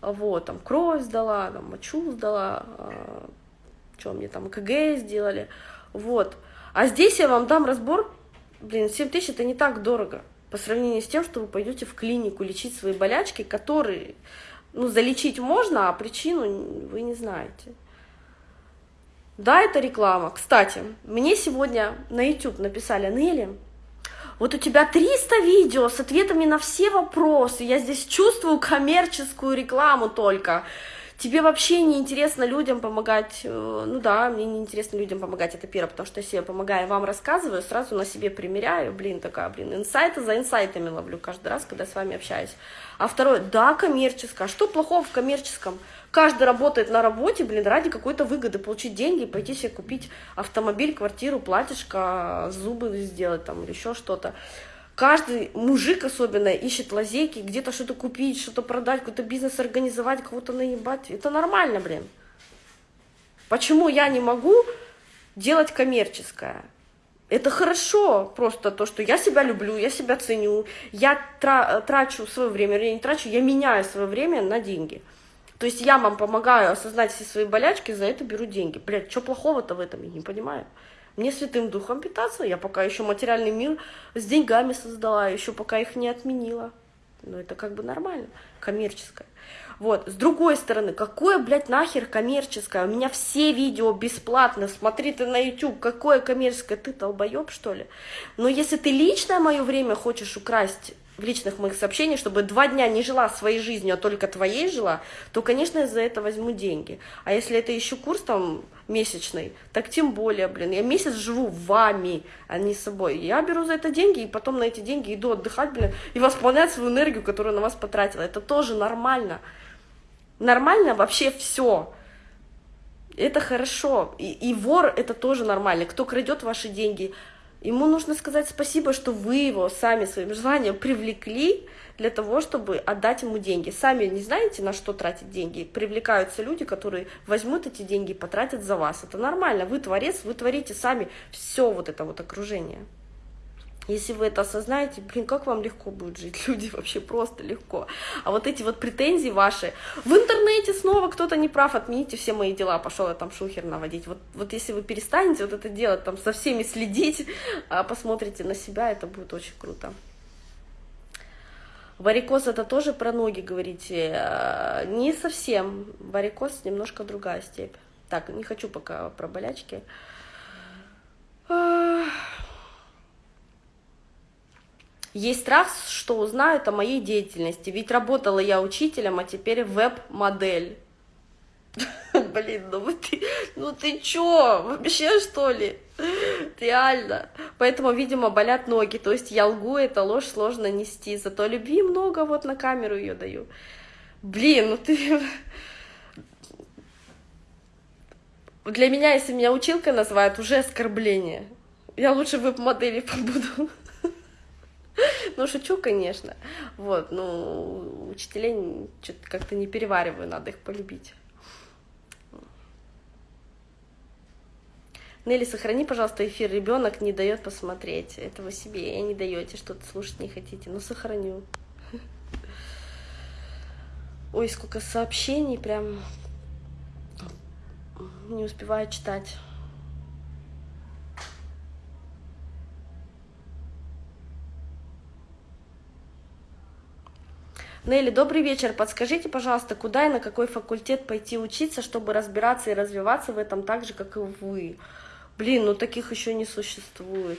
Вот, там кровь сдала, там мочу сдала, а, что мне там КГ сделали, Вот. А здесь я вам дам разбор, блин, 7 тысяч это не так дорого по сравнению с тем, что вы пойдете в клинику лечить свои болячки, которые, ну, залечить можно, а причину вы не знаете. Да, это реклама. Кстати, мне сегодня на YouTube написали, Нелли, вот у тебя 300 видео с ответами на все вопросы, я здесь чувствую коммерческую рекламу только тебе вообще не интересно людям помогать, э, ну да, мне не интересно людям помогать, это первое, потому что если я помогаю, вам рассказываю, сразу на себе примеряю, блин, такая, блин, инсайты за инсайтами ловлю каждый раз, когда с вами общаюсь. А второе, да, коммерческое, а что плохого в коммерческом? Каждый работает на работе, блин, ради какой-то выгоды, получить деньги, пойти себе купить автомобиль, квартиру, платьишко, зубы сделать там или еще что-то. Каждый мужик особенно ищет лазейки, где-то что-то купить, что-то продать, какой-то бизнес организовать, кого-то наебать. Это нормально, блин. Почему я не могу делать коммерческое? Это хорошо, просто то, что я себя люблю, я себя ценю, я тра трачу свое время, я не трачу, я меняю свое время на деньги. То есть я вам помогаю осознать все свои болячки, за это беру деньги. Блядь, что плохого-то в этом, я не понимаю. Мне святым духом питаться, я пока еще материальный мир с деньгами создала, еще пока их не отменила. Но это как бы нормально, коммерческое. Вот, с другой стороны, какое, блядь, нахер коммерческое? У меня все видео бесплатно, смотри ты на YouTube, какое коммерческое, ты долбоеб, что ли? Но если ты личное мое время хочешь украсть в личных моих сообщениях, чтобы два дня не жила своей жизнью, а только твоей жила, то, конечно, я за это возьму деньги. А если это еще курс там месячный, так тем более, блин, я месяц живу вами, а не собой. Я беру за это деньги, и потом на эти деньги иду отдыхать, блин, и восполнять свою энергию, которую на вас потратила. Это тоже нормально. Нормально вообще все. Это хорошо. И, и вор это тоже нормально. Кто крадет ваши деньги, Ему нужно сказать спасибо, что вы его сами своим желанием привлекли для того, чтобы отдать ему деньги. Сами не знаете, на что тратить деньги. Привлекаются люди, которые возьмут эти деньги и потратят за вас. Это нормально. Вы творец, вы творите сами все вот это вот окружение. Если вы это осознаете, блин, как вам легко будет жить, люди, вообще просто легко. А вот эти вот претензии ваши, в интернете снова кто-то не прав, отмените все мои дела, пошел я там шухер наводить. Вот, вот если вы перестанете вот это делать, там со всеми следить, а посмотрите на себя, это будет очень круто. Варикоз это тоже про ноги, говорите? А, не совсем. Варикоз немножко другая степь. Так, не хочу пока про болячки. Есть страх, что узнают о моей деятельности, ведь работала я учителем, а теперь веб-модель. Блин, ну ты, ну ты чё, вообще что ли? Реально. Поэтому, видимо, болят ноги. То есть я лгу, это ложь сложно нести. Зато любви много, вот на камеру ее даю. Блин, ну ты... Для меня, если меня училкой называют, уже оскорбление. Я лучше веб-модели побуду. Ну, шучу, конечно. Вот, ну, учителей что-то как-то не перевариваю, надо их полюбить. Нелли, сохрани, пожалуйста, эфир. Ребенок не дает посмотреть. Это вы себе не даете, что-то слушать не хотите. Ну, сохраню. Ой, сколько сообщений, прям не успеваю читать. Нелли, добрый вечер. Подскажите, пожалуйста, куда и на какой факультет пойти учиться, чтобы разбираться и развиваться в этом так же, как и вы? Блин, ну таких еще не существует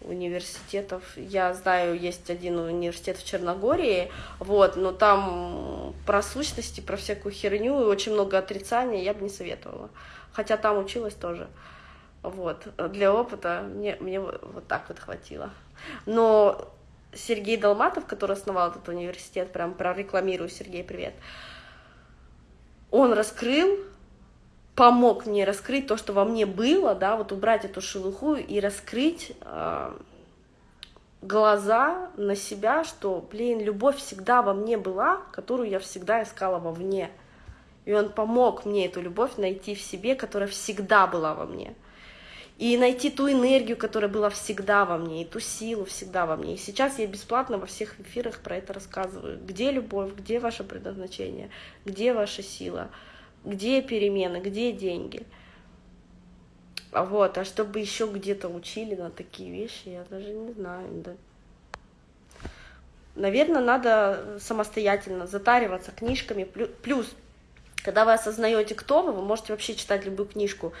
университетов. Я знаю, есть один университет в Черногории, вот, но там про сущности, про всякую херню и очень много отрицания я бы не советовала. Хотя там училась тоже. Вот, для опыта мне, мне вот так вот хватило. Но Сергей Долматов, который основал этот университет, прям прорекламирую, Сергей, привет, он раскрыл, помог мне раскрыть то, что во мне было, да, вот убрать эту шелуху и раскрыть э, глаза на себя, что, блин, любовь всегда во мне была, которую я всегда искала вовне. И он помог мне эту любовь найти в себе, которая всегда была во мне и найти ту энергию, которая была всегда во мне, и ту силу всегда во мне. И сейчас я бесплатно во всех эфирах про это рассказываю. Где любовь, где ваше предназначение, где ваша сила, где перемены, где деньги. А вот, а чтобы еще где-то учили на такие вещи, я даже не знаю. Да. Наверное, надо самостоятельно затариваться книжками. Плюс, когда вы осознаете, кто вы, вы можете вообще читать любую книжку.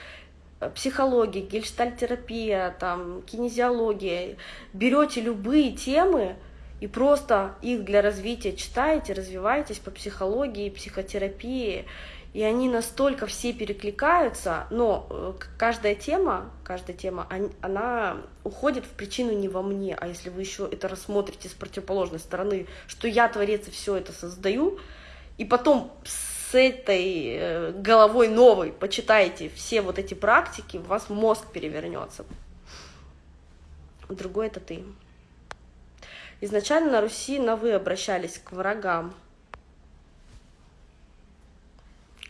Психология, гельштальтерапия, там, кинезиология. Берете любые темы, и просто их для развития читаете, развиваетесь по психологии, психотерапии, и они настолько все перекликаются, но э, каждая тема, каждая тема, она уходит в причину не во мне, а если вы еще это рассмотрите с противоположной стороны, что я творец и все это создаю, и потом этой э, головой новой почитаете все вот эти практики, у вас мозг перевернется. Другой это ты. Изначально на Руси на «вы» обращались к врагам.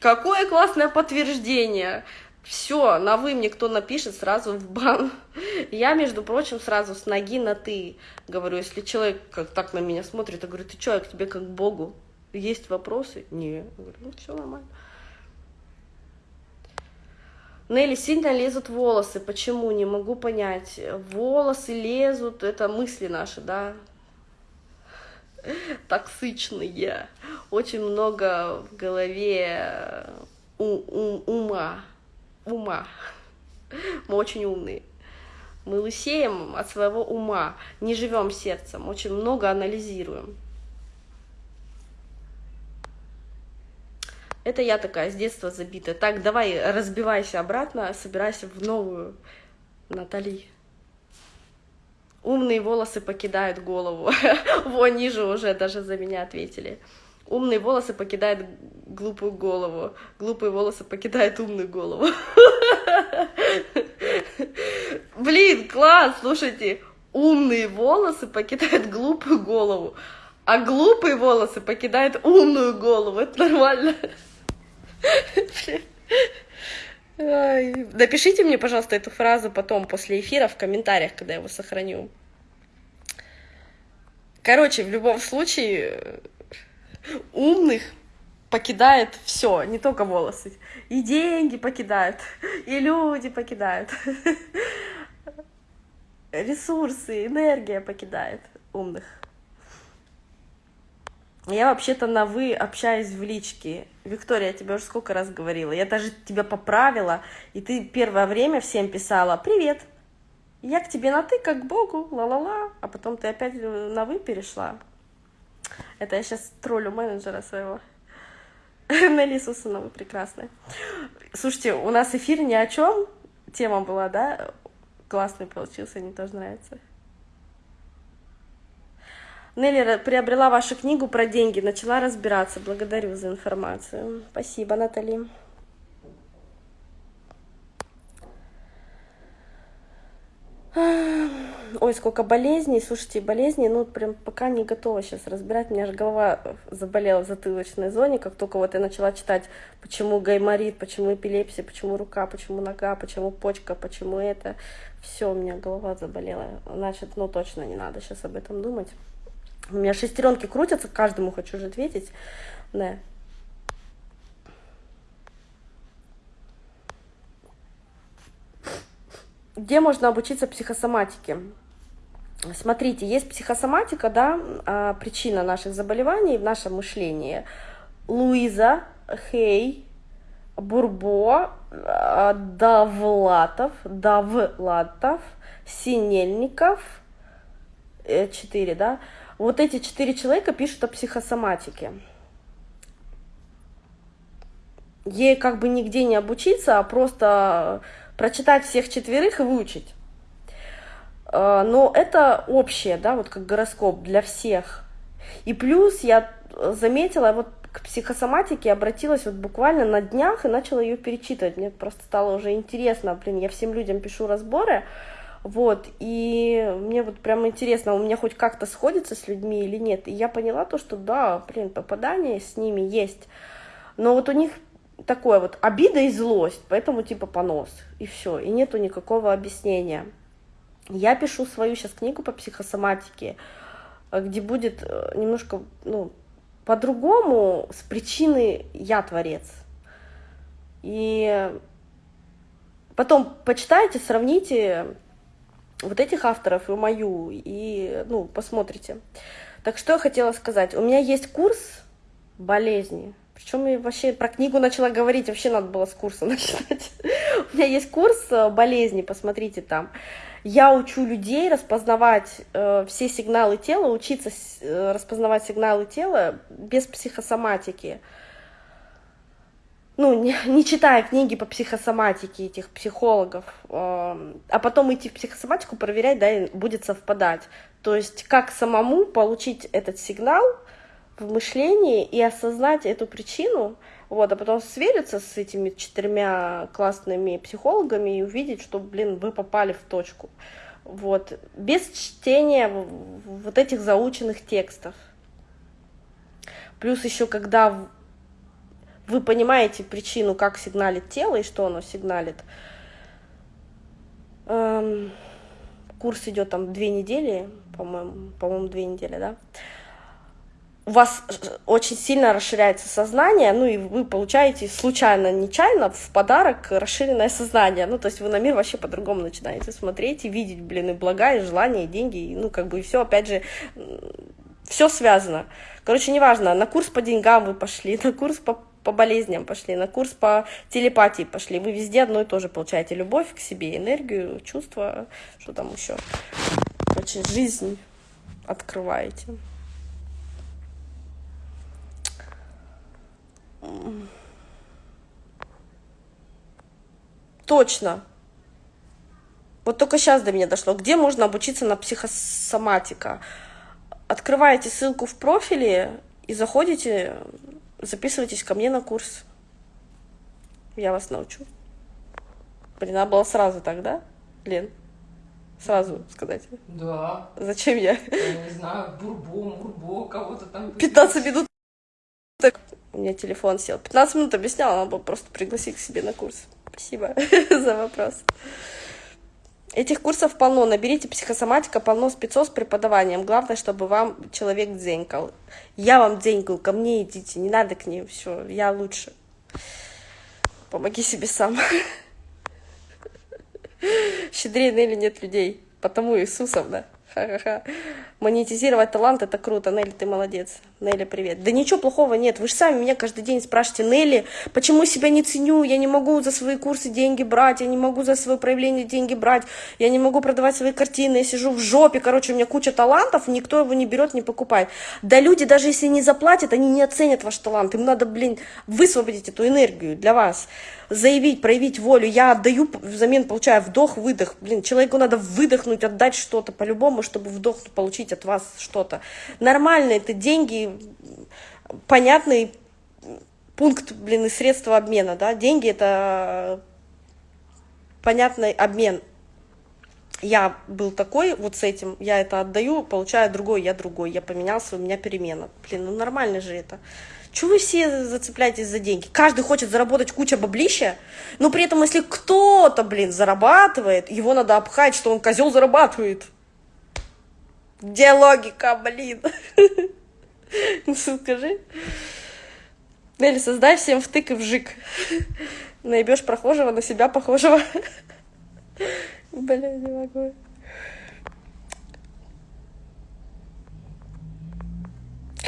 Какое классное подтверждение! Все, на «вы» мне кто напишет, сразу в бан. Я, между прочим, сразу с ноги на «ты» говорю. Если человек как так на меня смотрит, я говорю, ты что, я к тебе как Богу? Есть вопросы? Не. Говорю, ну все нормально. Нелли, сильно лезут волосы. Почему? Не могу понять. Волосы лезут, это мысли наши, да? токсичные, очень много в голове у, у, ума, ума. Мы очень умные. Мы лысеем от своего ума, не живем сердцем, очень много анализируем. Это я такая с детства забитая. Так, давай, разбивайся обратно, собирайся в новую Натали. Умные волосы покидают голову. Вон ниже уже даже за меня ответили. Умные волосы покидают глупую голову. Глупые волосы покидают умную голову. Блин, класс, слушайте. Умные волосы покидают глупую голову, а глупые волосы покидают умную голову. Это нормально. Напишите мне, пожалуйста, эту фразу потом, после эфира, в комментариях, когда я его сохраню. Короче, в любом случае, умных покидает все, не только волосы. И деньги покидают, и люди покидают. Ресурсы, энергия покидает умных. Я вообще-то на «вы» общаюсь в личке. Виктория, я тебе уже сколько раз говорила. Я даже тебя поправила, и ты первое время всем писала «Привет». Я к тебе на «ты», как к Богу, ла-ла-ла. А потом ты опять на «вы» перешла. Это я сейчас троллю менеджера своего. Нелли Сусанова прекрасная. Слушайте, у нас эфир ни о чем. Тема была, да? Классный получился, мне тоже нравится. Нелли приобрела вашу книгу про деньги, начала разбираться. Благодарю за информацию. Спасибо, Натали. Ой, сколько болезней. Слушайте, болезней, ну, прям пока не готова сейчас разбирать. У меня же голова заболела в затылочной зоне, как только вот я начала читать, почему гайморит, почему эпилепсия, почему рука, почему нога, почему почка, почему это. Все, у меня голова заболела. Значит, ну, точно не надо сейчас об этом думать. У меня шестеренки крутятся, каждому хочу же ответить. Да. Где можно обучиться психосоматике? Смотрите, есть психосоматика, да, а, причина наших заболеваний в нашем мышлении. Луиза, Хей, Бурбо, а, Давлатов, Давлатов, Синельников, э, четыре, да, вот эти четыре человека пишут о психосоматике. Ей как бы нигде не обучиться, а просто прочитать всех четверых и выучить. А, но это общее, да, вот как гороскоп для всех. И плюс я заметила, вот к психосоматике обратилась вот буквально на днях и начала ее перечитывать. Мне просто стало уже интересно, блин, я всем людям пишу разборы, вот, и мне вот прям интересно, у меня хоть как-то сходится с людьми или нет. И я поняла то, что да, блин, попадание с ними есть. Но вот у них такое вот обида и злость, поэтому типа понос, и все, и нету никакого объяснения. Я пишу свою сейчас книгу по психосоматике, где будет э, немножко, ну, по-другому, с причины «я творец». И Потом почитайте, сравните вот этих авторов и мою, и, ну, посмотрите. Так что я хотела сказать. У меня есть курс болезни. Причем я вообще про книгу начала говорить, вообще надо было с курса начинать. У меня есть курс э, болезни, посмотрите там. Я учу людей распознавать э, все сигналы тела, учиться э, распознавать сигналы тела без психосоматики ну, не, не читая книги по психосоматике этих психологов, э, а потом идти в психосоматику проверять, да, и будет совпадать. То есть как самому получить этот сигнал в мышлении и осознать эту причину, вот, а потом свериться с этими четырьмя классными психологами и увидеть, что, блин, вы попали в точку. Вот, без чтения вот этих заученных текстов. Плюс еще, когда вы понимаете причину, как сигналит тело и что оно сигналит. Эм, курс идет там две недели, по-моему, по-моему, две недели, да. У вас очень сильно расширяется сознание, ну и вы получаете случайно, нечаянно в подарок расширенное сознание. Ну, то есть вы на мир вообще по-другому начинаете смотреть и видеть, блин, и блага, и желания, и деньги, и, ну, как бы, и все, опять же, все связано. Короче, неважно, на курс по деньгам вы пошли, на курс по по болезням пошли, на курс по телепатии пошли. Вы везде одно и то же получаете. Любовь к себе, энергию, чувства, что там еще. Очень жизнь открываете. Точно. Вот только сейчас до меня дошло. Где можно обучиться на психосоматика? Открываете ссылку в профиле и заходите записывайтесь ко мне на курс. Я вас научу. Блин, надо было сразу тогда, Лен? Сразу сказать. Да. Зачем я? Я не знаю, бурбо, мурбо, кого-то там. 15 минут. Так, у меня телефон сел. 15 минут объясняла, надо было просто пригласить к себе на курс. Спасибо за вопрос. Этих курсов полно. Наберите психосоматика, полно спецов с преподаванием. Главное, чтобы вам человек дзенькал. Я вам дзенькаю, ко мне идите, не надо к ним, все, я лучше. Помоги себе сам. Щедрее или нет людей, потому Иисусов, да. Ха-ха-ха. Монетизировать талант это круто. Нелли, ты молодец. Нелли, привет. Да ничего плохого нет. Вы же сами меня каждый день спрашиваете, Нелли, почему себя не ценю? Я не могу за свои курсы деньги брать, я не могу за свое проявление деньги брать, я не могу продавать свои картины, я сижу в жопе, короче, у меня куча талантов, никто его не берет, не покупает. Да люди, даже если не заплатят, они не оценят ваш талант. Им надо, блин, высвободить эту энергию для вас заявить, проявить волю. Я отдаю, взамен получаю вдох, выдох. Блин, человеку надо выдохнуть, отдать что-то по-любому, чтобы вдох получить от вас что-то. Нормально это деньги, понятный пункт, блин, и средства обмена, да. Деньги это понятный обмен. Я был такой, вот с этим, я это отдаю, получаю другой, я другой, я поменялся, у меня перемена. Блин, ну нормально же это. Чего вы все зацепляетесь за деньги? Каждый хочет заработать куча баблища, но при этом, если кто-то, блин, зарабатывает, его надо обхать, что он козел зарабатывает. Где логика, блин? Скажи. Нелли, создай всем втык и вжик. Наебешь прохожего на себя похожего. Бля, не могу.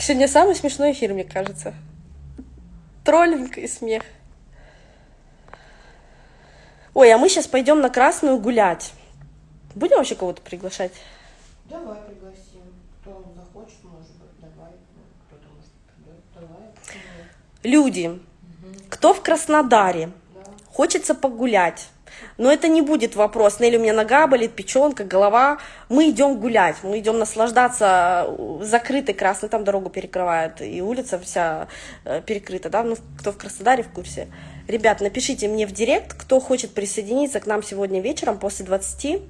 Сегодня самый смешной эфир, мне кажется. Троллинг и смех. Ой, а мы сейчас пойдем на Красную гулять. Будем вообще кого-то приглашать? Давай пригласим. Кто захочет, может быть, давай. Кто-то может придет. Давай. Люди, угу. кто в Краснодаре, да. хочется погулять, но это не будет вопрос, Нелли, у меня нога болит, печенка, голова. Мы идем гулять, мы идем наслаждаться закрытой красной, там дорогу перекрывают, и улица вся э, перекрыта, да, ну, кто в Краснодаре в курсе. Ребят, напишите мне в директ, кто хочет присоединиться к нам сегодня вечером после 20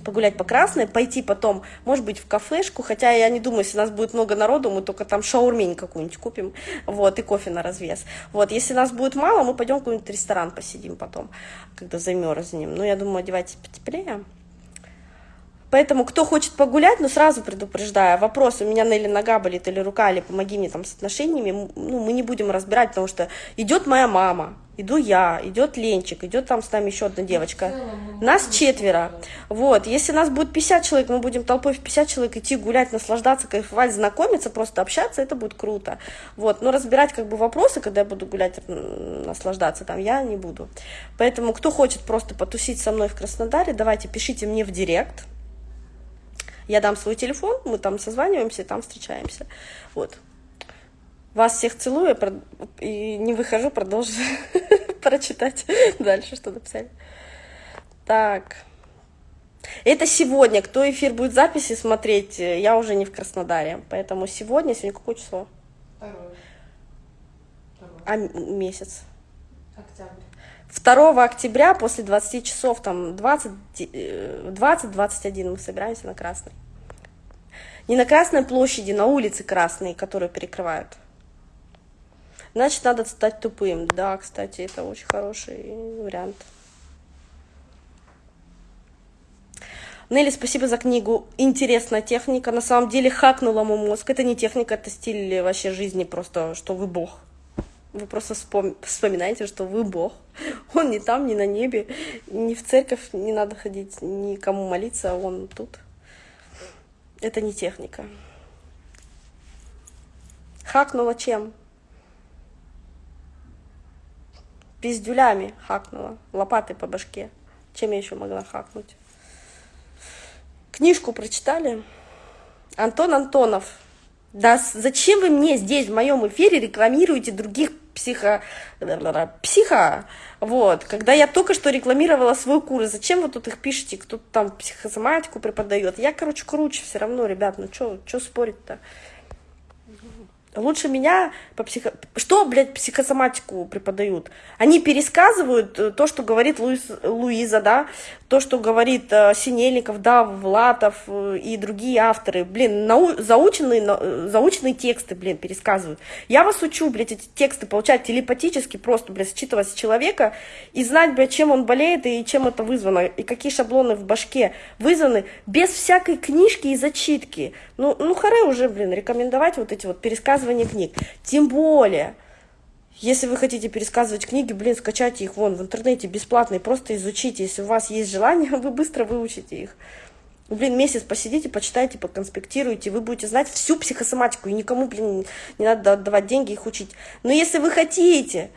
погулять по Красной, пойти потом, может быть, в кафешку, хотя я не думаю, если нас будет много народу, мы только там шаурмень какую-нибудь купим, вот, и кофе на развес. Вот, если нас будет мало, мы пойдем в какой-нибудь ресторан посидим потом, когда замерзнем. Ну, я думаю, одевайтесь потеплее. Поэтому, кто хочет погулять, ну, сразу предупреждаю, вопрос, у меня Нелли нога болит или рука, или помоги мне там с отношениями, ну, мы не будем разбирать, потому что идет моя мама, Иду я, идет Ленчик, идет там с нами еще одна девочка. Нас четверо. Вот, если нас будет 50 человек, мы будем толпой в 50 человек идти гулять, наслаждаться, кайфовать, знакомиться, просто общаться, это будет круто. Вот, но разбирать как бы вопросы, когда я буду гулять, наслаждаться там, я не буду. Поэтому, кто хочет просто потусить со мной в Краснодаре, давайте пишите мне в директ. Я дам свой телефон, мы там созваниваемся, там встречаемся. Вот. Вас всех целую и не выхожу, продолжу прочитать дальше, что написали. Так. Это сегодня. Кто эфир будет записи смотреть, я уже не в Краснодаре. Поэтому сегодня, сегодня какое число? Второе. А месяц? Октябрь. 2 октября после 20 часов, там 20-21 э, мы собираемся на Красной. Не на Красной площади, на улице Красной, которую перекрывают. Значит, надо стать тупым. Да, кстати, это очень хороший вариант. Нелли, спасибо за книгу. Интересная техника. На самом деле хакнула мой мозг. Это не техника, это стиль вообще жизни, просто что вы бог. Вы просто вспом... вспоминаете, что вы бог. Он не там, не на небе, ни в церковь не надо ходить, никому молиться, а он тут. Это не техника. Хакнула чем? Пиздюлями хакнула, лопатой по башке. Чем я еще могла хакнуть? Книжку прочитали? Антон Антонов. Да зачем вы мне здесь, в моем эфире, рекламируете других психо... психо... Вот, когда я только что рекламировала свой курс, зачем вы тут их пишете, кто там психосоматику преподает? Я, короче, круче все равно, ребят, ну что спорить-то? Лучше меня по психо... Что, блядь, психосоматику преподают? Они пересказывают э, то, что говорит Луиз... Луиза, да, то, что говорит э, Синельников, да, Влатов э, и другие авторы. Блин, нау... заученные, на... заученные тексты, блин, пересказывают. Я вас учу, блядь, эти тексты получать телепатически, просто, блядь, считывать с человека и знать, блядь, чем он болеет и чем это вызвано, и какие шаблоны в башке вызваны, без всякой книжки и зачитки. Ну, ну, харе уже, блин, рекомендовать вот эти вот пересказывания книг. Тем более, если вы хотите пересказывать книги, блин, скачайте их вон в интернете бесплатно и просто изучите. Если у вас есть желание, вы быстро выучите их. Блин, месяц посидите, почитайте, поконспектируйте, вы будете знать всю психосоматику, и никому, блин, не надо отдавать деньги их учить. Но если вы хотите,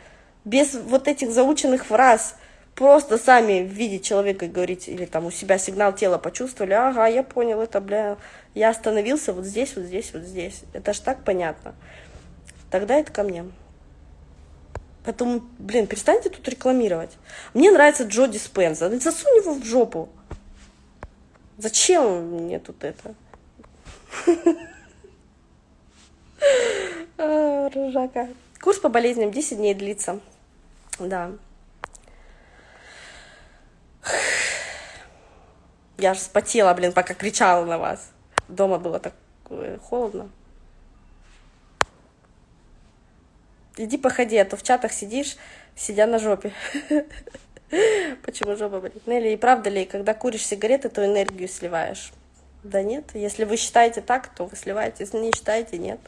без вот этих заученных фраз, просто сами видеть человека и говорить, или там у себя сигнал тела почувствовали, ага, я понял, это, бля, я остановился вот здесь, вот здесь, вот здесь. Это ж так понятно. Тогда это ко мне. Поэтому, блин, перестаньте тут рекламировать. Мне нравится Джо Диспенза. Засунь его в жопу. Зачем мне тут это? А, ржака. Курс по болезням 10 дней длится. Да. Я аж спотела, блин, пока кричала на вас. Дома было так э, холодно. Иди походи, а то в чатах сидишь, сидя на жопе. Почему жопа болит? Нелли, и правда ли, когда куришь сигареты, то энергию сливаешь? Да нет. Если вы считаете так, то вы сливаете. Если не считаете, нет.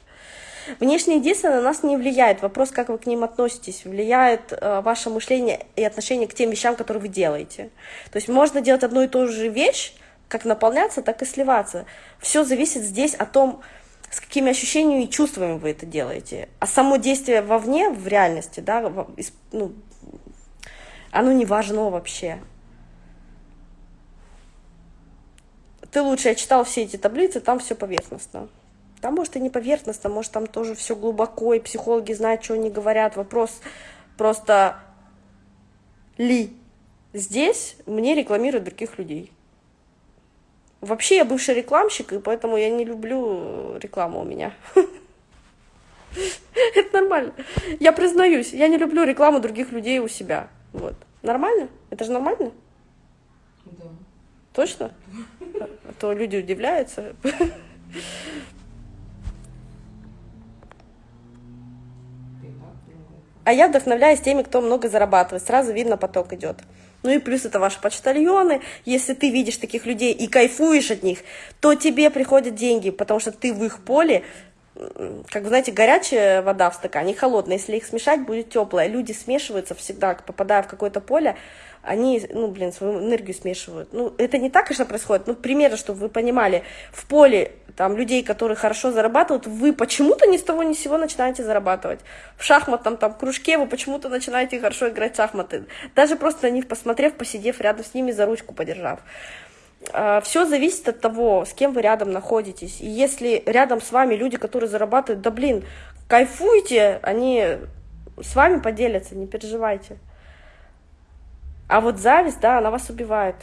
Внешние действия на нас не влияют. Вопрос, как вы к ним относитесь, влияет э, ваше мышление и отношение к тем вещам, которые вы делаете. То есть можно делать одну и ту же вещь, как наполняться, так и сливаться. Все зависит здесь о том, с какими ощущениями и чувствами вы это делаете. А само действие вовне, в реальности, да, ну, оно не важно вообще. Ты лучше, я читал все эти таблицы, там все поверхностно. Там, может, и не поверхностно, может, там тоже все глубоко, и психологи знают, что они говорят. Вопрос просто ли здесь мне рекламируют других людей. Вообще я бывший рекламщик, и поэтому я не люблю рекламу у меня. Это нормально. Я признаюсь, я не люблю рекламу других людей у себя. Вот. Нормально? Это же нормально? Да. Точно? А то люди удивляются. А я вдохновляюсь теми, кто много зарабатывает. Сразу видно, поток идет. Ну и плюс это ваши почтальоны. Если ты видишь таких людей и кайфуешь от них, то тебе приходят деньги, потому что ты в их поле как вы знаете, горячая вода в стакане, холодная. Если их смешать, будет теплая. Люди смешиваются всегда, попадая в какое-то поле, они, ну, блин, свою энергию смешивают. Ну, это не так, конечно, происходит. Ну, примерно, чтобы вы понимали, в поле там людей, которые хорошо зарабатывают, вы почему-то ни с того ни с сего начинаете зарабатывать. В шахматном там кружке вы почему-то начинаете хорошо играть в шахматы. Даже просто на них посмотрев, посидев рядом с ними, за ручку подержав. А, Все зависит от того, с кем вы рядом находитесь. И если рядом с вами люди, которые зарабатывают, да блин, кайфуйте, они с вами поделятся, не переживайте. А вот зависть, да, она вас убивает.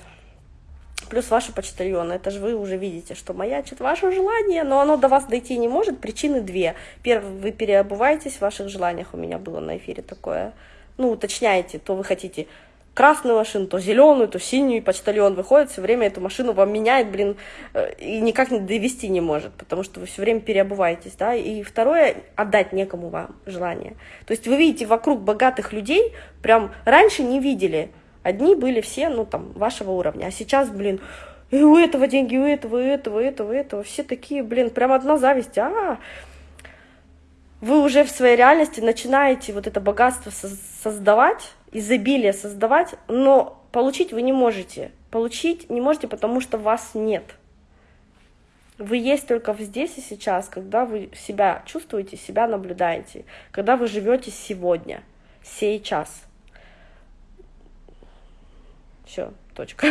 Плюс ваши почтальоны, это же вы уже видите, что маячит ваше желание, но оно до вас дойти не может. Причины две. Первое, вы переобуваетесь в ваших желаниях, у меня было на эфире такое. Ну, уточняете, то вы хотите красную машину, то зеленую, то синюю, и почтальон выходит, все время эту машину вам меняет, блин, э, и никак не довести не может, потому что вы все время переобуваетесь, да, и второе, отдать некому вам желание. То есть вы видите вокруг богатых людей, прям раньше не видели, одни были все, ну, там, вашего уровня, а сейчас, блин, и у этого деньги, у этого, у этого, у этого, у этого, все такие, блин, прям одна зависть, -а, -а вы уже в своей реальности начинаете вот это богатство создавать, изобилие создавать, но получить вы не можете. Получить не можете, потому что вас нет. Вы есть только здесь и сейчас, когда вы себя чувствуете, себя наблюдаете, когда вы живете сегодня, сейчас. Все, точка.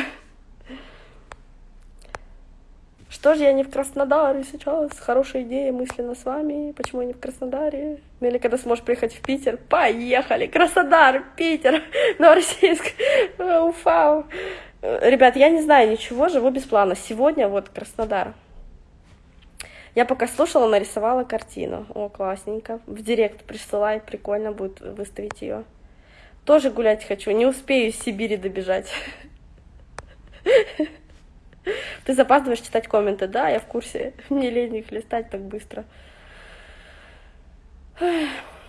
Что же я не в Краснодаре сейчас? Хорошая идея мысленно с вами. Почему я не в Краснодаре? Ну или когда сможешь приехать в Питер? Поехали! Краснодар, Питер, Новороссийск, Уфа. Ребят, я не знаю ничего, живу без плана. Сегодня вот Краснодар. Я пока слушала, нарисовала картину. О, классненько. В директ присылай, прикольно будет выставить ее. Тоже гулять хочу, не успею из Сибири добежать. Ты запаздываешь читать комменты, да, я в курсе. Мне лень их листать так быстро.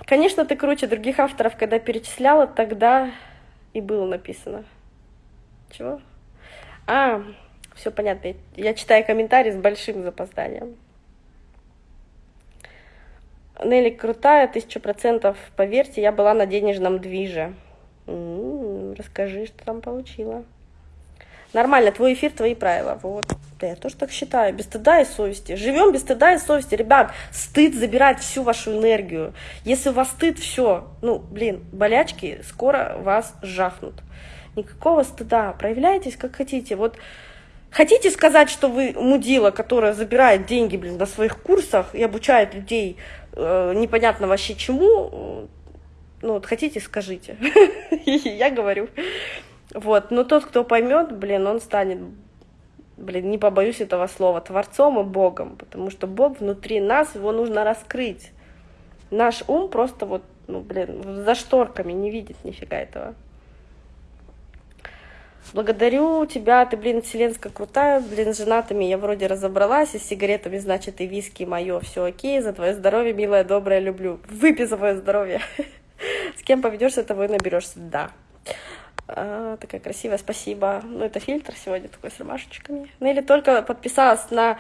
Конечно, ты круче других авторов, когда перечисляла, тогда и было написано. Чего? А, все понятно. Я читаю комментарии с большим запозданием. Нелли крутая, тысячу процентов. Поверьте, я была на денежном движе. Расскажи, что там получила. Нормально, твой эфир, твои правила. Вот. Да, я тоже так считаю. Без стыда и совести. Живем без стыда и совести. Ребят, стыд забирает всю вашу энергию. Если у вас стыд, все. Ну, блин, болячки скоро вас жахнут. Никакого стыда. Проявляйтесь как хотите. Вот хотите сказать, что вы мудила, которая забирает деньги, блин, на своих курсах и обучает людей э, непонятно вообще чему, ну вот хотите, скажите. Я говорю. Вот, но тот, кто поймет, блин, он станет, блин, не побоюсь этого слова, Творцом и Богом, потому что Бог внутри нас, его нужно раскрыть. Наш ум просто вот, ну, блин, за шторками не видит нифига этого. Благодарю тебя, ты, блин, вселенская крутая, блин, с женатыми я вроде разобралась, и с сигаретами, значит, и виски мое, все окей, за твое здоровье, милая, добрая, люблю. Выпей за твое здоровье. С кем поведешься, того и наберешься, да. А, такая красивая, спасибо. Ну, это фильтр сегодня такой с ромашечками. Ну, или только подписалась на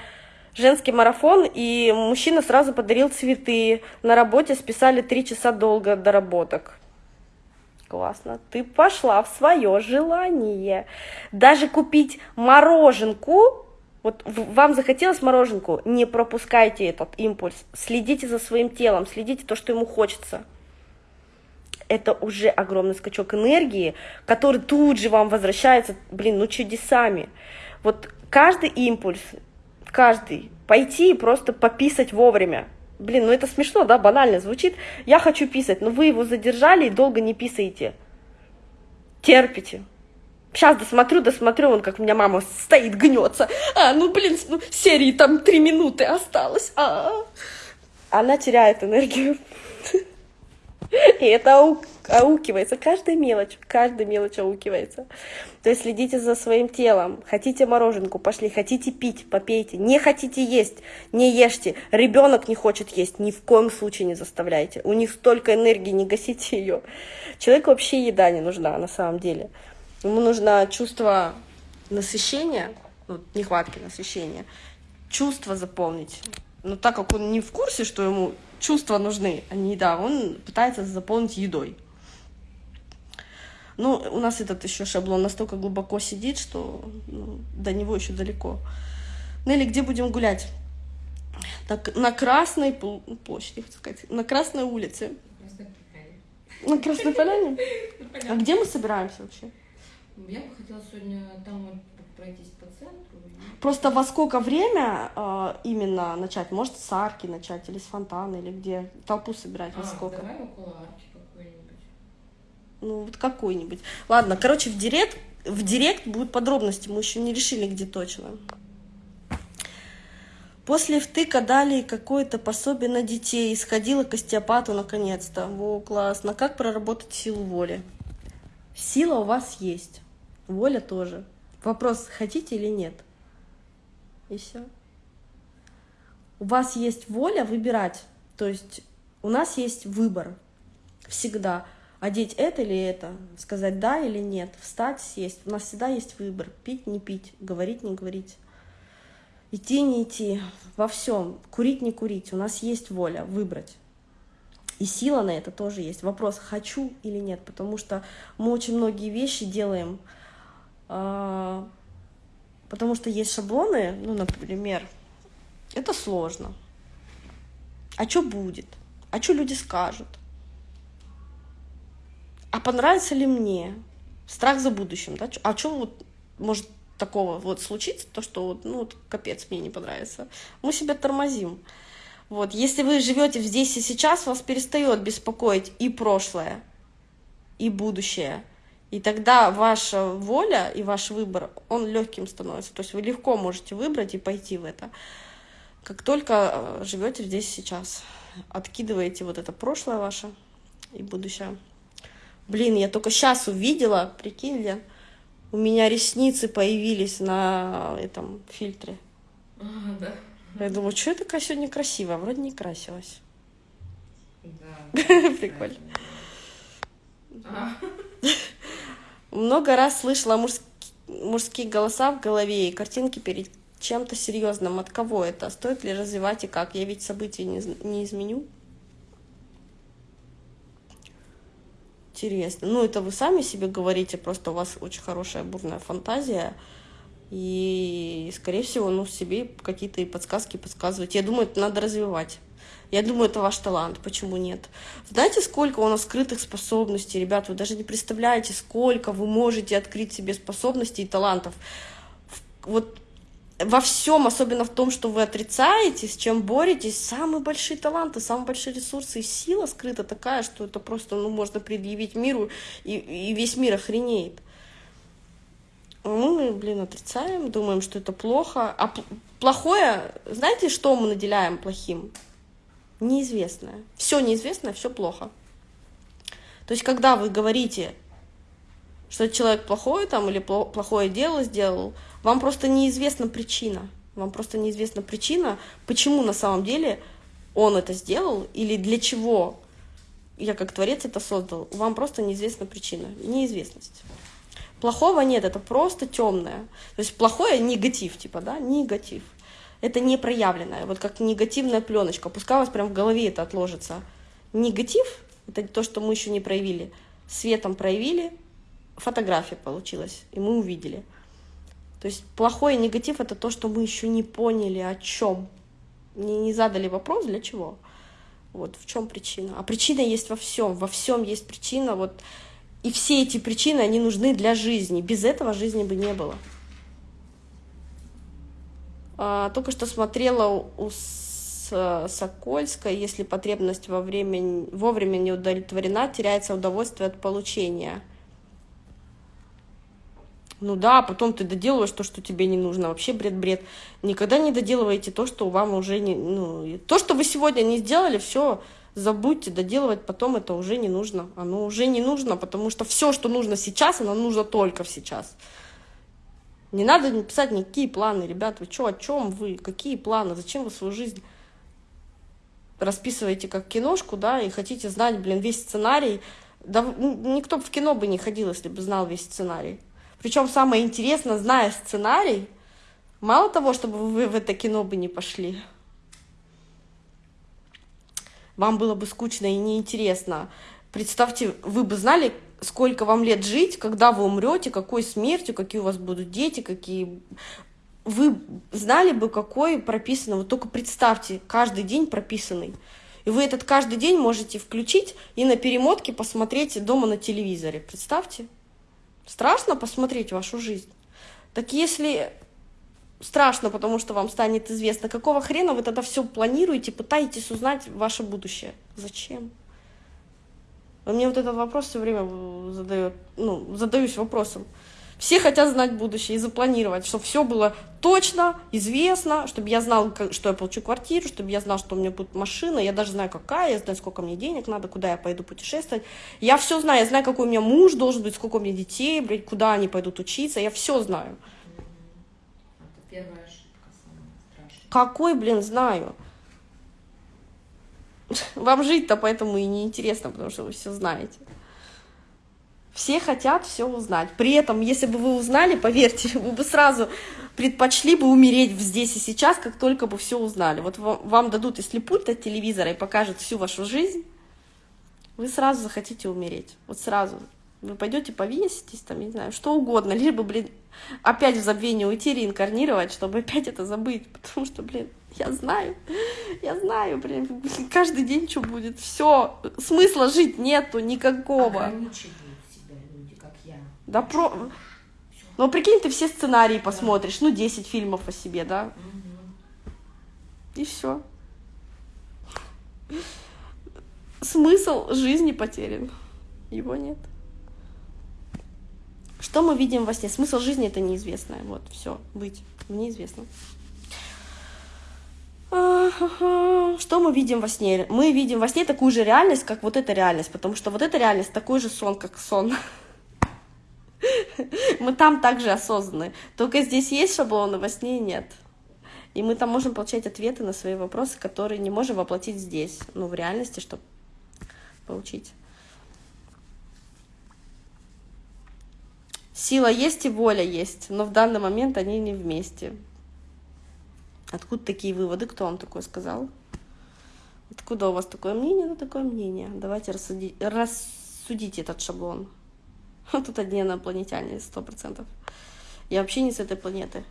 женский марафон, и мужчина сразу подарил цветы. На работе списали три часа долго доработок. Классно. Ты пошла в свое желание. Даже купить мороженку, вот вам захотелось мороженку, не пропускайте этот импульс. Следите за своим телом, следите то, что ему хочется это уже огромный скачок энергии, который тут же вам возвращается, блин, ну чудесами. Вот каждый импульс, каждый, пойти и просто пописать вовремя. Блин, ну это смешно, да, банально звучит. Я хочу писать, но вы его задержали и долго не писаете. Терпите. Сейчас досмотрю, досмотрю, он как у меня мама стоит, гнется. А, ну блин, ну, серии там три минуты осталось. А, -а, -а. Она теряет энергию. И это ау аукивается, каждая мелочь, каждая мелочь аукивается. То есть следите за своим телом. Хотите мороженку, пошли. Хотите пить, попейте. Не хотите есть, не ешьте. Ребенок не хочет есть, ни в коем случае не заставляйте. У них столько энергии, не гасите ее. Человеку вообще еда не нужна на самом деле. Ему нужно чувство насыщения, ну, нехватки насыщения, чувство заполнить Но так как он не в курсе, что ему чувства нужны, а не еда, он пытается заполнить едой. Ну, у нас этот еще шаблон настолько глубоко сидит, что ну, до него еще далеко. Нелли, где будем гулять? Так, на Красной площади, хочу сказать, на Красной улице. На Красной Поляне? А где мы собираемся вообще? Я бы хотела сегодня там пройтись по центру. Просто во сколько время э, именно начать? Может, с арки начать, или с фонтана, или где? Толпу собирать а, во сколько? давай около арки какой-нибудь. Ну, вот какой-нибудь. Ладно, короче, в директ, в директ будут подробности, мы еще не решили, где точно. После втыка дали какое-то пособие на детей, сходила к остеопату наконец-то. Во, классно. Как проработать силу воли? Сила у вас есть, воля тоже. Вопрос, хотите или нет. И все. У вас есть воля выбирать. То есть у нас есть выбор всегда. Одеть это или это, сказать да или нет, встать, сесть. У нас всегда есть выбор. Пить, не пить, говорить, не говорить идти, не идти, во всем, курить, не курить, у нас есть воля выбрать. И сила на это тоже есть. Вопрос, хочу или нет, потому что мы очень многие вещи делаем, потому что есть шаблоны, ну, например, это сложно. А что будет? А что люди скажут? А понравится ли мне? Страх за будущим, да? А что вот может такого вот случится, то, что, ну, вот, капец, мне не понравится, мы себя тормозим. Вот, если вы живете здесь и сейчас, вас перестает беспокоить и прошлое, и будущее. И тогда ваша воля и ваш выбор, он легким становится. То есть вы легко можете выбрать и пойти в это. Как только э, живете здесь сейчас, откидываете вот это прошлое ваше и будущее. Блин, я только сейчас увидела, прикинь, Лен, у меня ресницы появились на этом фильтре. А, да. Я думаю, что я такая сегодня красивая? Вроде не красилась. Да. Прикольно. Много раз слышала мужские голоса в голове и картинки перед чем-то серьезным. От кого это? Стоит ли развивать и как? Я ведь события не, не изменю. интересно. Ну, это вы сами себе говорите, просто у вас очень хорошая бурная фантазия. И, скорее всего, ну, себе какие-то подсказки подсказывать. Я думаю, это надо развивать. Я думаю, это ваш талант. Почему нет? Знаете, сколько у нас скрытых способностей, ребят? Вы даже не представляете, сколько вы можете открыть себе способностей и талантов. Вот во всем, особенно в том, что вы отрицаете, с чем боретесь, самые большие таланты, самые большие ресурсы и сила скрыта такая, что это просто, ну, можно предъявить миру, и, и весь мир охренеет. Мы, блин, отрицаем, думаем, что это плохо. А плохое, знаете, что мы наделяем плохим? Неизвестное. Все неизвестное, все плохо. То есть, когда вы говорите, что человек плохой там или плохое дело сделал, вам просто неизвестна причина. Вам просто неизвестна причина, почему на самом деле он это сделал или для чего я как творец это создал. Вам просто неизвестна причина. Неизвестность. Плохого нет, это просто темное. То есть плохое негатив, типа, да, негатив. Это не проявленное, вот как негативная пленочка. Пускай у вас прям в голове это отложится. Негатив — это то, что мы еще не проявили. Светом проявили, фотография получилась, и мы увидели — то есть плохой негатив это то, что мы еще не поняли о чем. Не, не задали вопрос, для чего. Вот в чем причина. А причина есть во всем. Во всем есть причина. Вот. И все эти причины, они нужны для жизни. Без этого жизни бы не было. А, только что смотрела у Сокольской, если потребность во время, вовремя не удовлетворена, теряется удовольствие от получения – ну да, потом ты доделываешь то, что тебе не нужно. Вообще бред-бред. Никогда не доделывайте то, что вам уже не... Ну, то, что вы сегодня не сделали, все забудьте, доделывать потом это уже не нужно. Оно уже не нужно, потому что все, что нужно сейчас, оно нужно только сейчас. Не надо писать никакие планы, ребят, вы что, о чем вы, какие планы, зачем вы свою жизнь расписываете как киношку, да, и хотите знать, блин, весь сценарий. Да никто в кино бы не ходил, если бы знал весь сценарий. Причем самое интересное, зная сценарий, мало того, чтобы вы в это кино бы не пошли, вам было бы скучно и неинтересно. Представьте, вы бы знали, сколько вам лет жить, когда вы умрете, какой смертью, какие у вас будут дети, какие... Вы знали бы, какой прописанный, вот только представьте, каждый день прописанный. И вы этот каждый день можете включить и на перемотке посмотреть дома на телевизоре. Представьте. Страшно посмотреть вашу жизнь. Так если страшно, потому что вам станет известно, какого хрена вы тогда все планируете, пытаетесь узнать ваше будущее? Зачем? Мне вот этот вопрос все время задает, ну, задаюсь вопросом. Все хотят знать будущее и запланировать, чтобы все было точно, известно, чтобы я знал, что я получу квартиру, чтобы я знал, что у меня будет машина, я даже знаю, какая, я знаю, сколько мне денег надо, куда я пойду путешествовать. Я все знаю, я знаю, какой у меня муж должен быть, сколько у меня детей, блядь, куда они пойдут учиться, я все знаю. Это первая ошибка, самая страшная. Какой, блин, знаю. Вам жить-то поэтому и неинтересно, потому что вы все знаете. Все хотят все узнать. При этом, если бы вы узнали, поверьте, вы бы сразу предпочли бы умереть здесь и сейчас, как только бы все узнали. Вот вам дадут, если пульт от телевизора и покажут всю вашу жизнь, вы сразу захотите умереть. Вот сразу. Вы пойдете повеситесь, там, не знаю, что угодно, либо, блин, опять в забвение уйти, реинкарнировать, чтобы опять это забыть. Потому что, блин, я знаю, я знаю, блин, каждый день что будет. Все, смысла жить нету никакого. Себя люди. Да про... Ну, прикинь, ты все сценарии посмотришь, ну, 10 фильмов о себе, да? И все. Смысл жизни потерян. Его нет. Что мы видим во сне? Смысл жизни это неизвестное. Вот, все, быть неизвестно. Что мы видим во сне? Мы видим во сне такую же реальность, как вот эта реальность, потому что вот эта реальность такой же сон, как сон. Мы там также осознаны. Только здесь есть шаблоны, во сне нет. И мы там можем получать ответы на свои вопросы, которые не можем воплотить здесь, ну, в реальности, чтобы получить. Сила есть и воля есть, но в данный момент они не вместе. Откуда такие выводы? Кто вам такое сказал? Откуда у вас такое мнение? Ну, такое мнение. Давайте рассудить, рассудите этот шаблон. Тут одни инопланетяне, сто процентов. Я вообще не с этой планеты.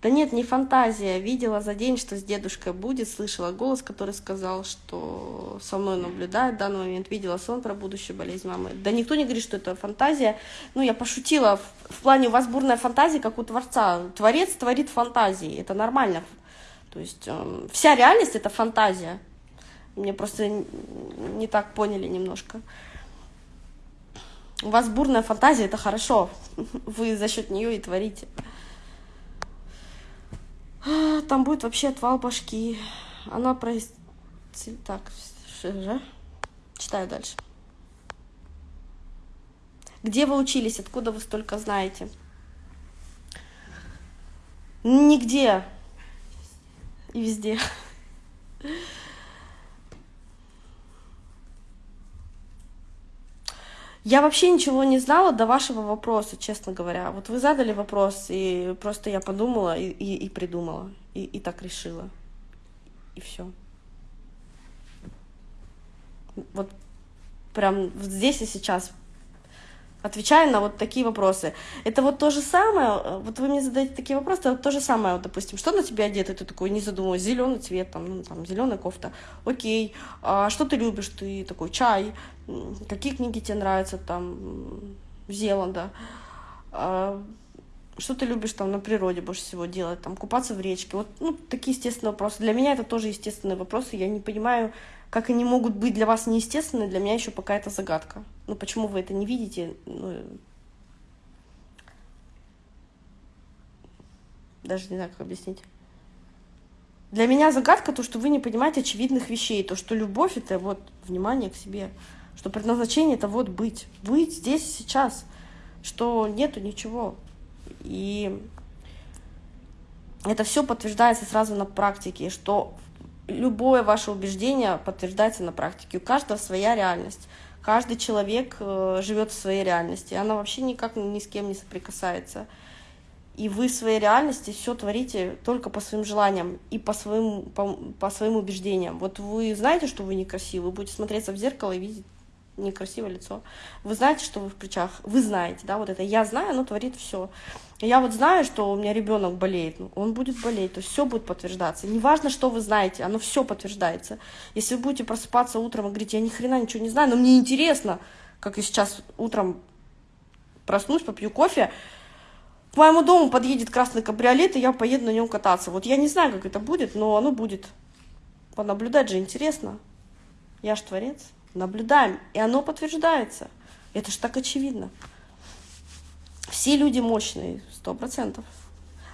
Да нет, не фантазия. Видела за день, что с дедушкой будет, слышала голос, который сказал, что со мной наблюдает в данный момент, видела сон про будущую болезнь мамы. Да никто не говорит, что это фантазия. Ну, я пошутила, в, в плане у вас бурная фантазия, как у Творца. Творец творит фантазии, это нормально. То есть э, вся реальность — это фантазия. Мне просто не так поняли немножко. У вас бурная фантазия, это хорошо. Вы за счет нее и творите. А, там будет вообще отвал башки. Она про... Так, же? Читаю дальше. Где вы учились? Откуда вы столько знаете? Нигде. И везде. Я вообще ничего не знала до вашего вопроса, честно говоря. Вот вы задали вопрос, и просто я подумала и, и, и придумала, и, и так решила. И все. Вот прям здесь и сейчас отвечаю на вот такие вопросы. Это вот то же самое, вот вы мне задаете такие вопросы, это вот то же самое, вот, допустим, что на тебя одето, ты такой не задумываешь, зеленый цвет, там, ну, там, зеленая кофта, окей, а что ты любишь, ты такой, чай, какие книги тебе нравятся, там, Зеланда, а, что ты любишь там на природе больше всего делать, там, купаться в речке, вот, ну, такие естественные вопросы. Для меня это тоже естественные вопросы, я не понимаю, как они могут быть для вас неестественны, для меня еще пока это загадка. Ну, почему вы это не видите? Ну, даже не знаю, как объяснить. Для меня загадка то, что вы не понимаете очевидных вещей, то, что любовь — это вот внимание к себе, что предназначение — это вот быть, быть здесь сейчас, что нету ничего. И это все подтверждается сразу на практике, что любое ваше убеждение подтверждается на практике. У каждого своя реальность. Каждый человек э, живет в своей реальности. Она вообще никак ни с кем не соприкасается. и вы в своей реальности все творите только по своим желаниям и по своим, по, по своим убеждениям. Вот вы знаете, что вы некрасивы, вы будете смотреться в зеркало и видеть некрасивое лицо. Вы знаете, что вы в плечах, вы знаете, да, вот это я знаю, оно творит все. Я вот знаю, что у меня ребенок болеет, ну, он будет болеть, то все будет подтверждаться. Неважно, что вы знаете, оно все подтверждается. Если вы будете просыпаться утром и говорить, я ни хрена ничего не знаю, но мне интересно, как я сейчас утром проснусь, попью кофе, к моему дому подъедет красный кабриолет, и я поеду на нем кататься. Вот я не знаю, как это будет, но оно будет. Понаблюдать же интересно. Я ж творец. Наблюдаем, и оно подтверждается. Это же так очевидно. Все люди мощные, сто процентов.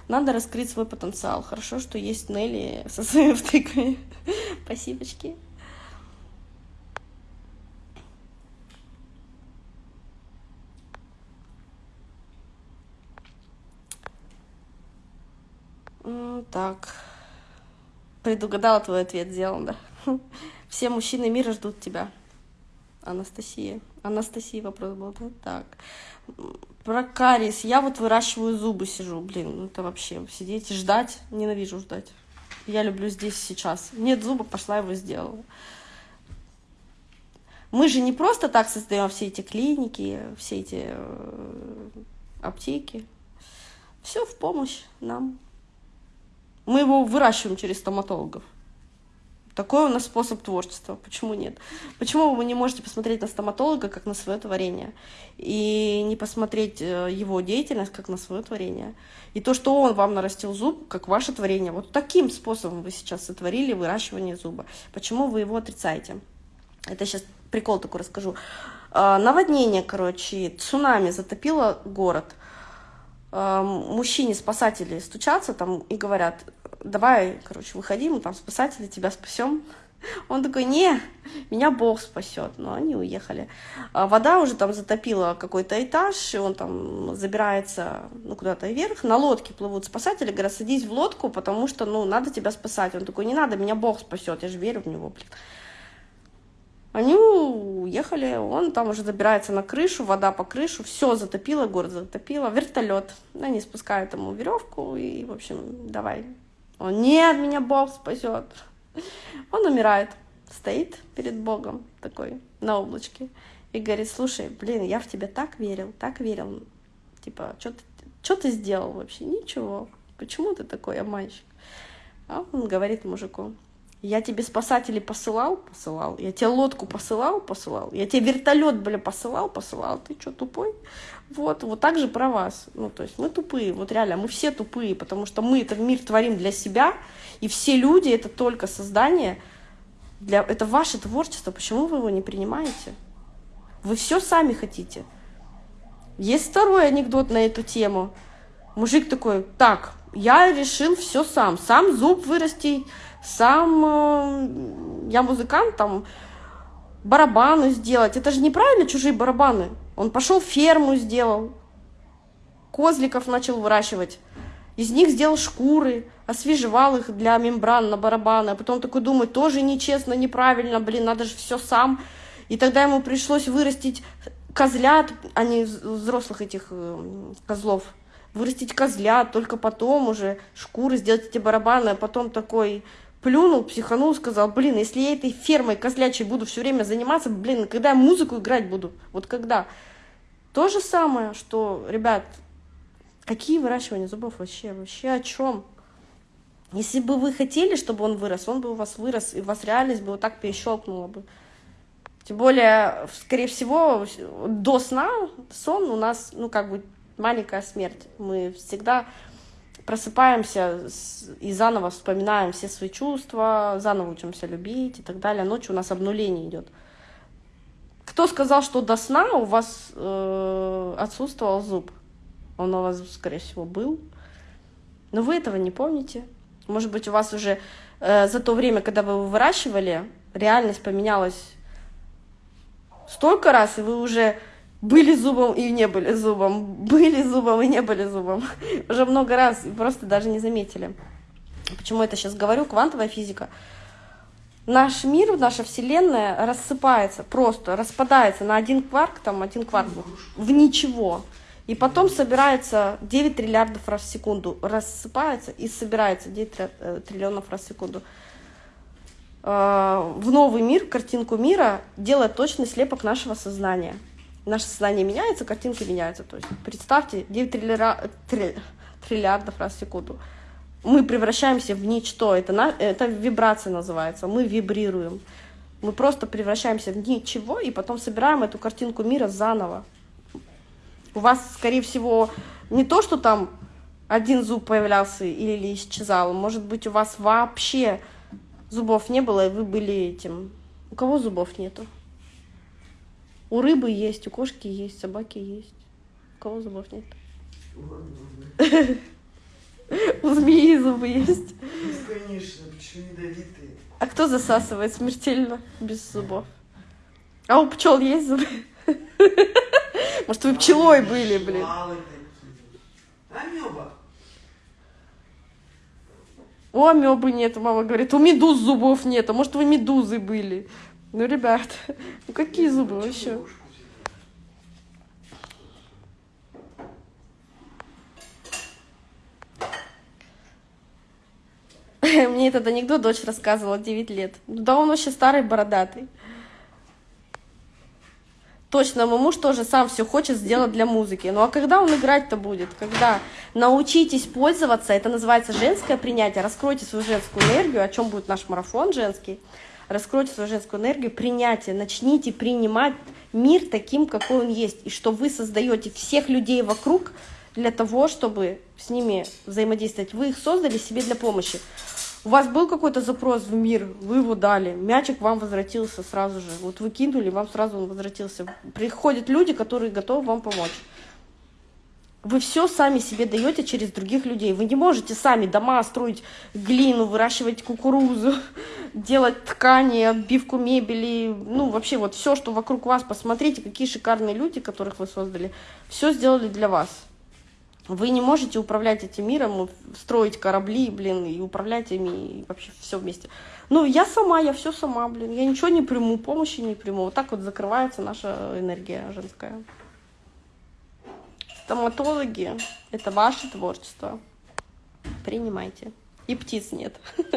Надо раскрыть свой потенциал. Хорошо, что есть Нелли со своими втыками. Спасибочки. Так. Предугадала твой ответ, сделан, да. Все мужчины мира ждут тебя. Анастасия. Анастасия вопрос был, да? Так. Про кариес. Я вот выращиваю зубы, сижу. Блин, ну это вообще сидеть и ждать. Ненавижу ждать. Я люблю здесь сейчас. Нет зуба, пошла его сделала. Мы же не просто так создаем все эти клиники, все эти э, аптеки. Все в помощь нам. Мы его выращиваем через стоматологов. Такой у нас способ творчества. Почему нет? Почему вы не можете посмотреть на стоматолога как на свое творение? И не посмотреть э, его деятельность как на свое творение? И то, что он вам нарастил зуб, как ваше творение. Вот таким способом вы сейчас сотворили выращивание зуба. Почему вы его отрицаете? Это сейчас прикол такой расскажу. А, наводнение, короче, цунами затопило город. А, мужчине спасатели стучатся там и говорят, давай, короче, выходи, мы там спасатели, тебя спасем. Он такой, не, меня Бог спасет. Но они уехали. А вода уже там затопила какой-то этаж, и он там забирается ну, куда-то вверх. На лодке плывут спасатели, говорят, садись в лодку, потому что, ну, надо тебя спасать. Он такой, не надо, меня Бог спасет, я же верю в него, блин. Они уехали, он там уже забирается на крышу, вода по крышу, все затопило, город затопило, вертолет. Они спускают ему веревку и, в общем, давай, он, нет, меня Бог спасет. Он умирает, стоит перед Богом такой на облачке и говорит, слушай, блин, я в тебя так верил, так верил. Типа, что ты, ты сделал вообще? Ничего. Почему ты такой обманщик? А он говорит мужику, я тебе спасателей посылал, посылал. Я тебе лодку посылал, посылал. Я тебе вертолет, бля, посылал, посылал. Ты что, тупой? Вот, вот так же про вас. Ну, то есть мы тупые, вот реально, мы все тупые, потому что мы этот мир творим для себя, и все люди — это только создание, для... это ваше творчество. Почему вы его не принимаете? Вы все сами хотите. Есть второй анекдот на эту тему. Мужик такой, так, я решил все сам. Сам зуб вырасти, сам э, я музыкант, там барабаны сделать. Это же неправильно чужие барабаны. Он пошел ферму сделал, козликов начал выращивать. Из них сделал шкуры, освежевал их для мембран на барабаны. А потом такой думает, тоже нечестно, неправильно, блин, надо же все сам. И тогда ему пришлось вырастить козлят, а не взрослых этих э, козлов. Вырастить козлят, только потом уже шкуры сделать эти барабаны, а потом такой плюнул, психанул, сказал, блин, если я этой фермой козлячей буду все время заниматься, блин, когда я музыку играть буду, вот когда. То же самое, что, ребят, какие выращивания зубов вообще, вообще о чем? Если бы вы хотели, чтобы он вырос, он бы у вас вырос, и у вас реальность бы вот так перещелкнула бы. Тем более, скорее всего, до сна сон у нас, ну, как бы маленькая смерть. Мы всегда просыпаемся и заново вспоминаем все свои чувства, заново учимся любить и так далее. Ночью у нас обнуление идет. Кто сказал, что до сна у вас э, отсутствовал зуб? Он у вас, скорее всего, был. Но вы этого не помните. Может быть, у вас уже э, за то время, когда вы его выращивали, реальность поменялась столько раз, и вы уже были зубом и не были зубом, были зубом и не были зубом. Уже много раз, просто даже не заметили. Почему это сейчас говорю? Квантовая физика. Наш мир, наша Вселенная рассыпается, просто распадается на один кварк, там один кварк в ничего. И потом собирается 9 триллиардов раз в секунду, рассыпается и собирается 9 э, триллионов раз в секунду. Э, в новый мир, картинку мира делает точный слепок нашего сознания. Наше сознание меняется, картинки меняются. То есть представьте 9 триллиардов, триллиардов раз в секунду. Мы превращаемся в ничто. Это, на, это вибрация называется. Мы вибрируем. Мы просто превращаемся в ничего и потом собираем эту картинку мира заново. У вас, скорее всего, не то, что там один зуб появлялся или исчезал. Может быть, у вас вообще зубов не было, и вы были этим. У кого зубов нету? У рыбы есть, у кошки есть, собаки есть. У кого зубов нет? У змеи зубы есть. Конечно, почему ядовитые? А кто засасывает смертельно без зубов? А у пчел есть зубы? Может, вы пчелой были, блин? Амеба. У амебы нет, мама говорит. У медуз зубов нет. А может, вы медузы были? Ну, ребят, ну какие зубы вообще? Мне этот анекдот дочь рассказывала 9 лет. Ну да он вообще старый, бородатый. Точно, мой муж тоже сам все хочет сделать для музыки. Ну а когда он играть-то будет? Когда? Научитесь пользоваться, это называется женское принятие. Раскройте свою женскую энергию, о чем будет наш марафон женский. Раскройте свою женскую энергию, принятие. Начните принимать мир таким, какой он есть. И что вы создаете всех людей вокруг для того, чтобы с ними взаимодействовать. Вы их создали себе для помощи. У вас был какой-то запрос в мир, вы его дали, мячик вам возвратился сразу же. Вот вы кинули, вам сразу он возвратился. Приходят люди, которые готовы вам помочь. Вы все сами себе даете через других людей. Вы не можете сами дома строить глину, выращивать кукурузу, делать ткани, отбивку мебели. Ну, вообще вот все, что вокруг вас. Посмотрите, какие шикарные люди, которых вы создали. Все сделали для вас. Вы не можете управлять этим миром, строить корабли, блин, и управлять ими, и вообще все вместе. Ну, я сама, я все сама, блин, я ничего не приму, помощи не приму. Вот так вот закрывается наша энергия женская. Стоматологи – это ваше творчество. Принимайте. И птиц нет.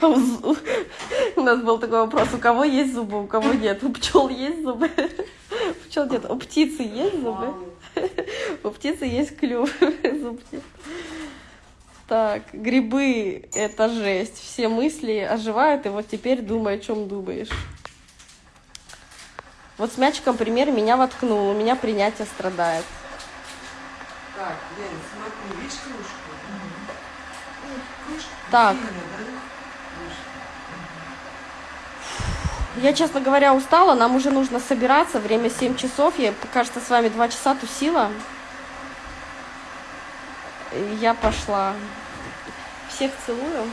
У нас был такой вопрос, у кого есть зубы, у кого нет. У пчел есть зубы? У пчел нет. У птицы есть зубы? У птицы есть клюв, зуб нет. Так, грибы — это жесть. Все мысли оживают, и вот теперь думай, о чем думаешь. Вот с мячиком пример меня воткнул, у меня принятие страдает. Так, Лен, смотри, видишь кружку? Кружка Так. да? Я, честно говоря, устала, нам уже нужно собираться, время 7 часов, я, кажется, с вами 2 часа тусила. Я пошла. Всех целую.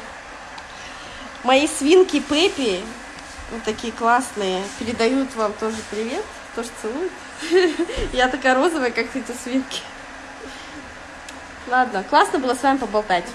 Мои свинки Пеппи, вот такие классные, передают вам тоже привет, тоже целуют. Я такая розовая, как эти свинки. Ладно, классно было с вами поболтать.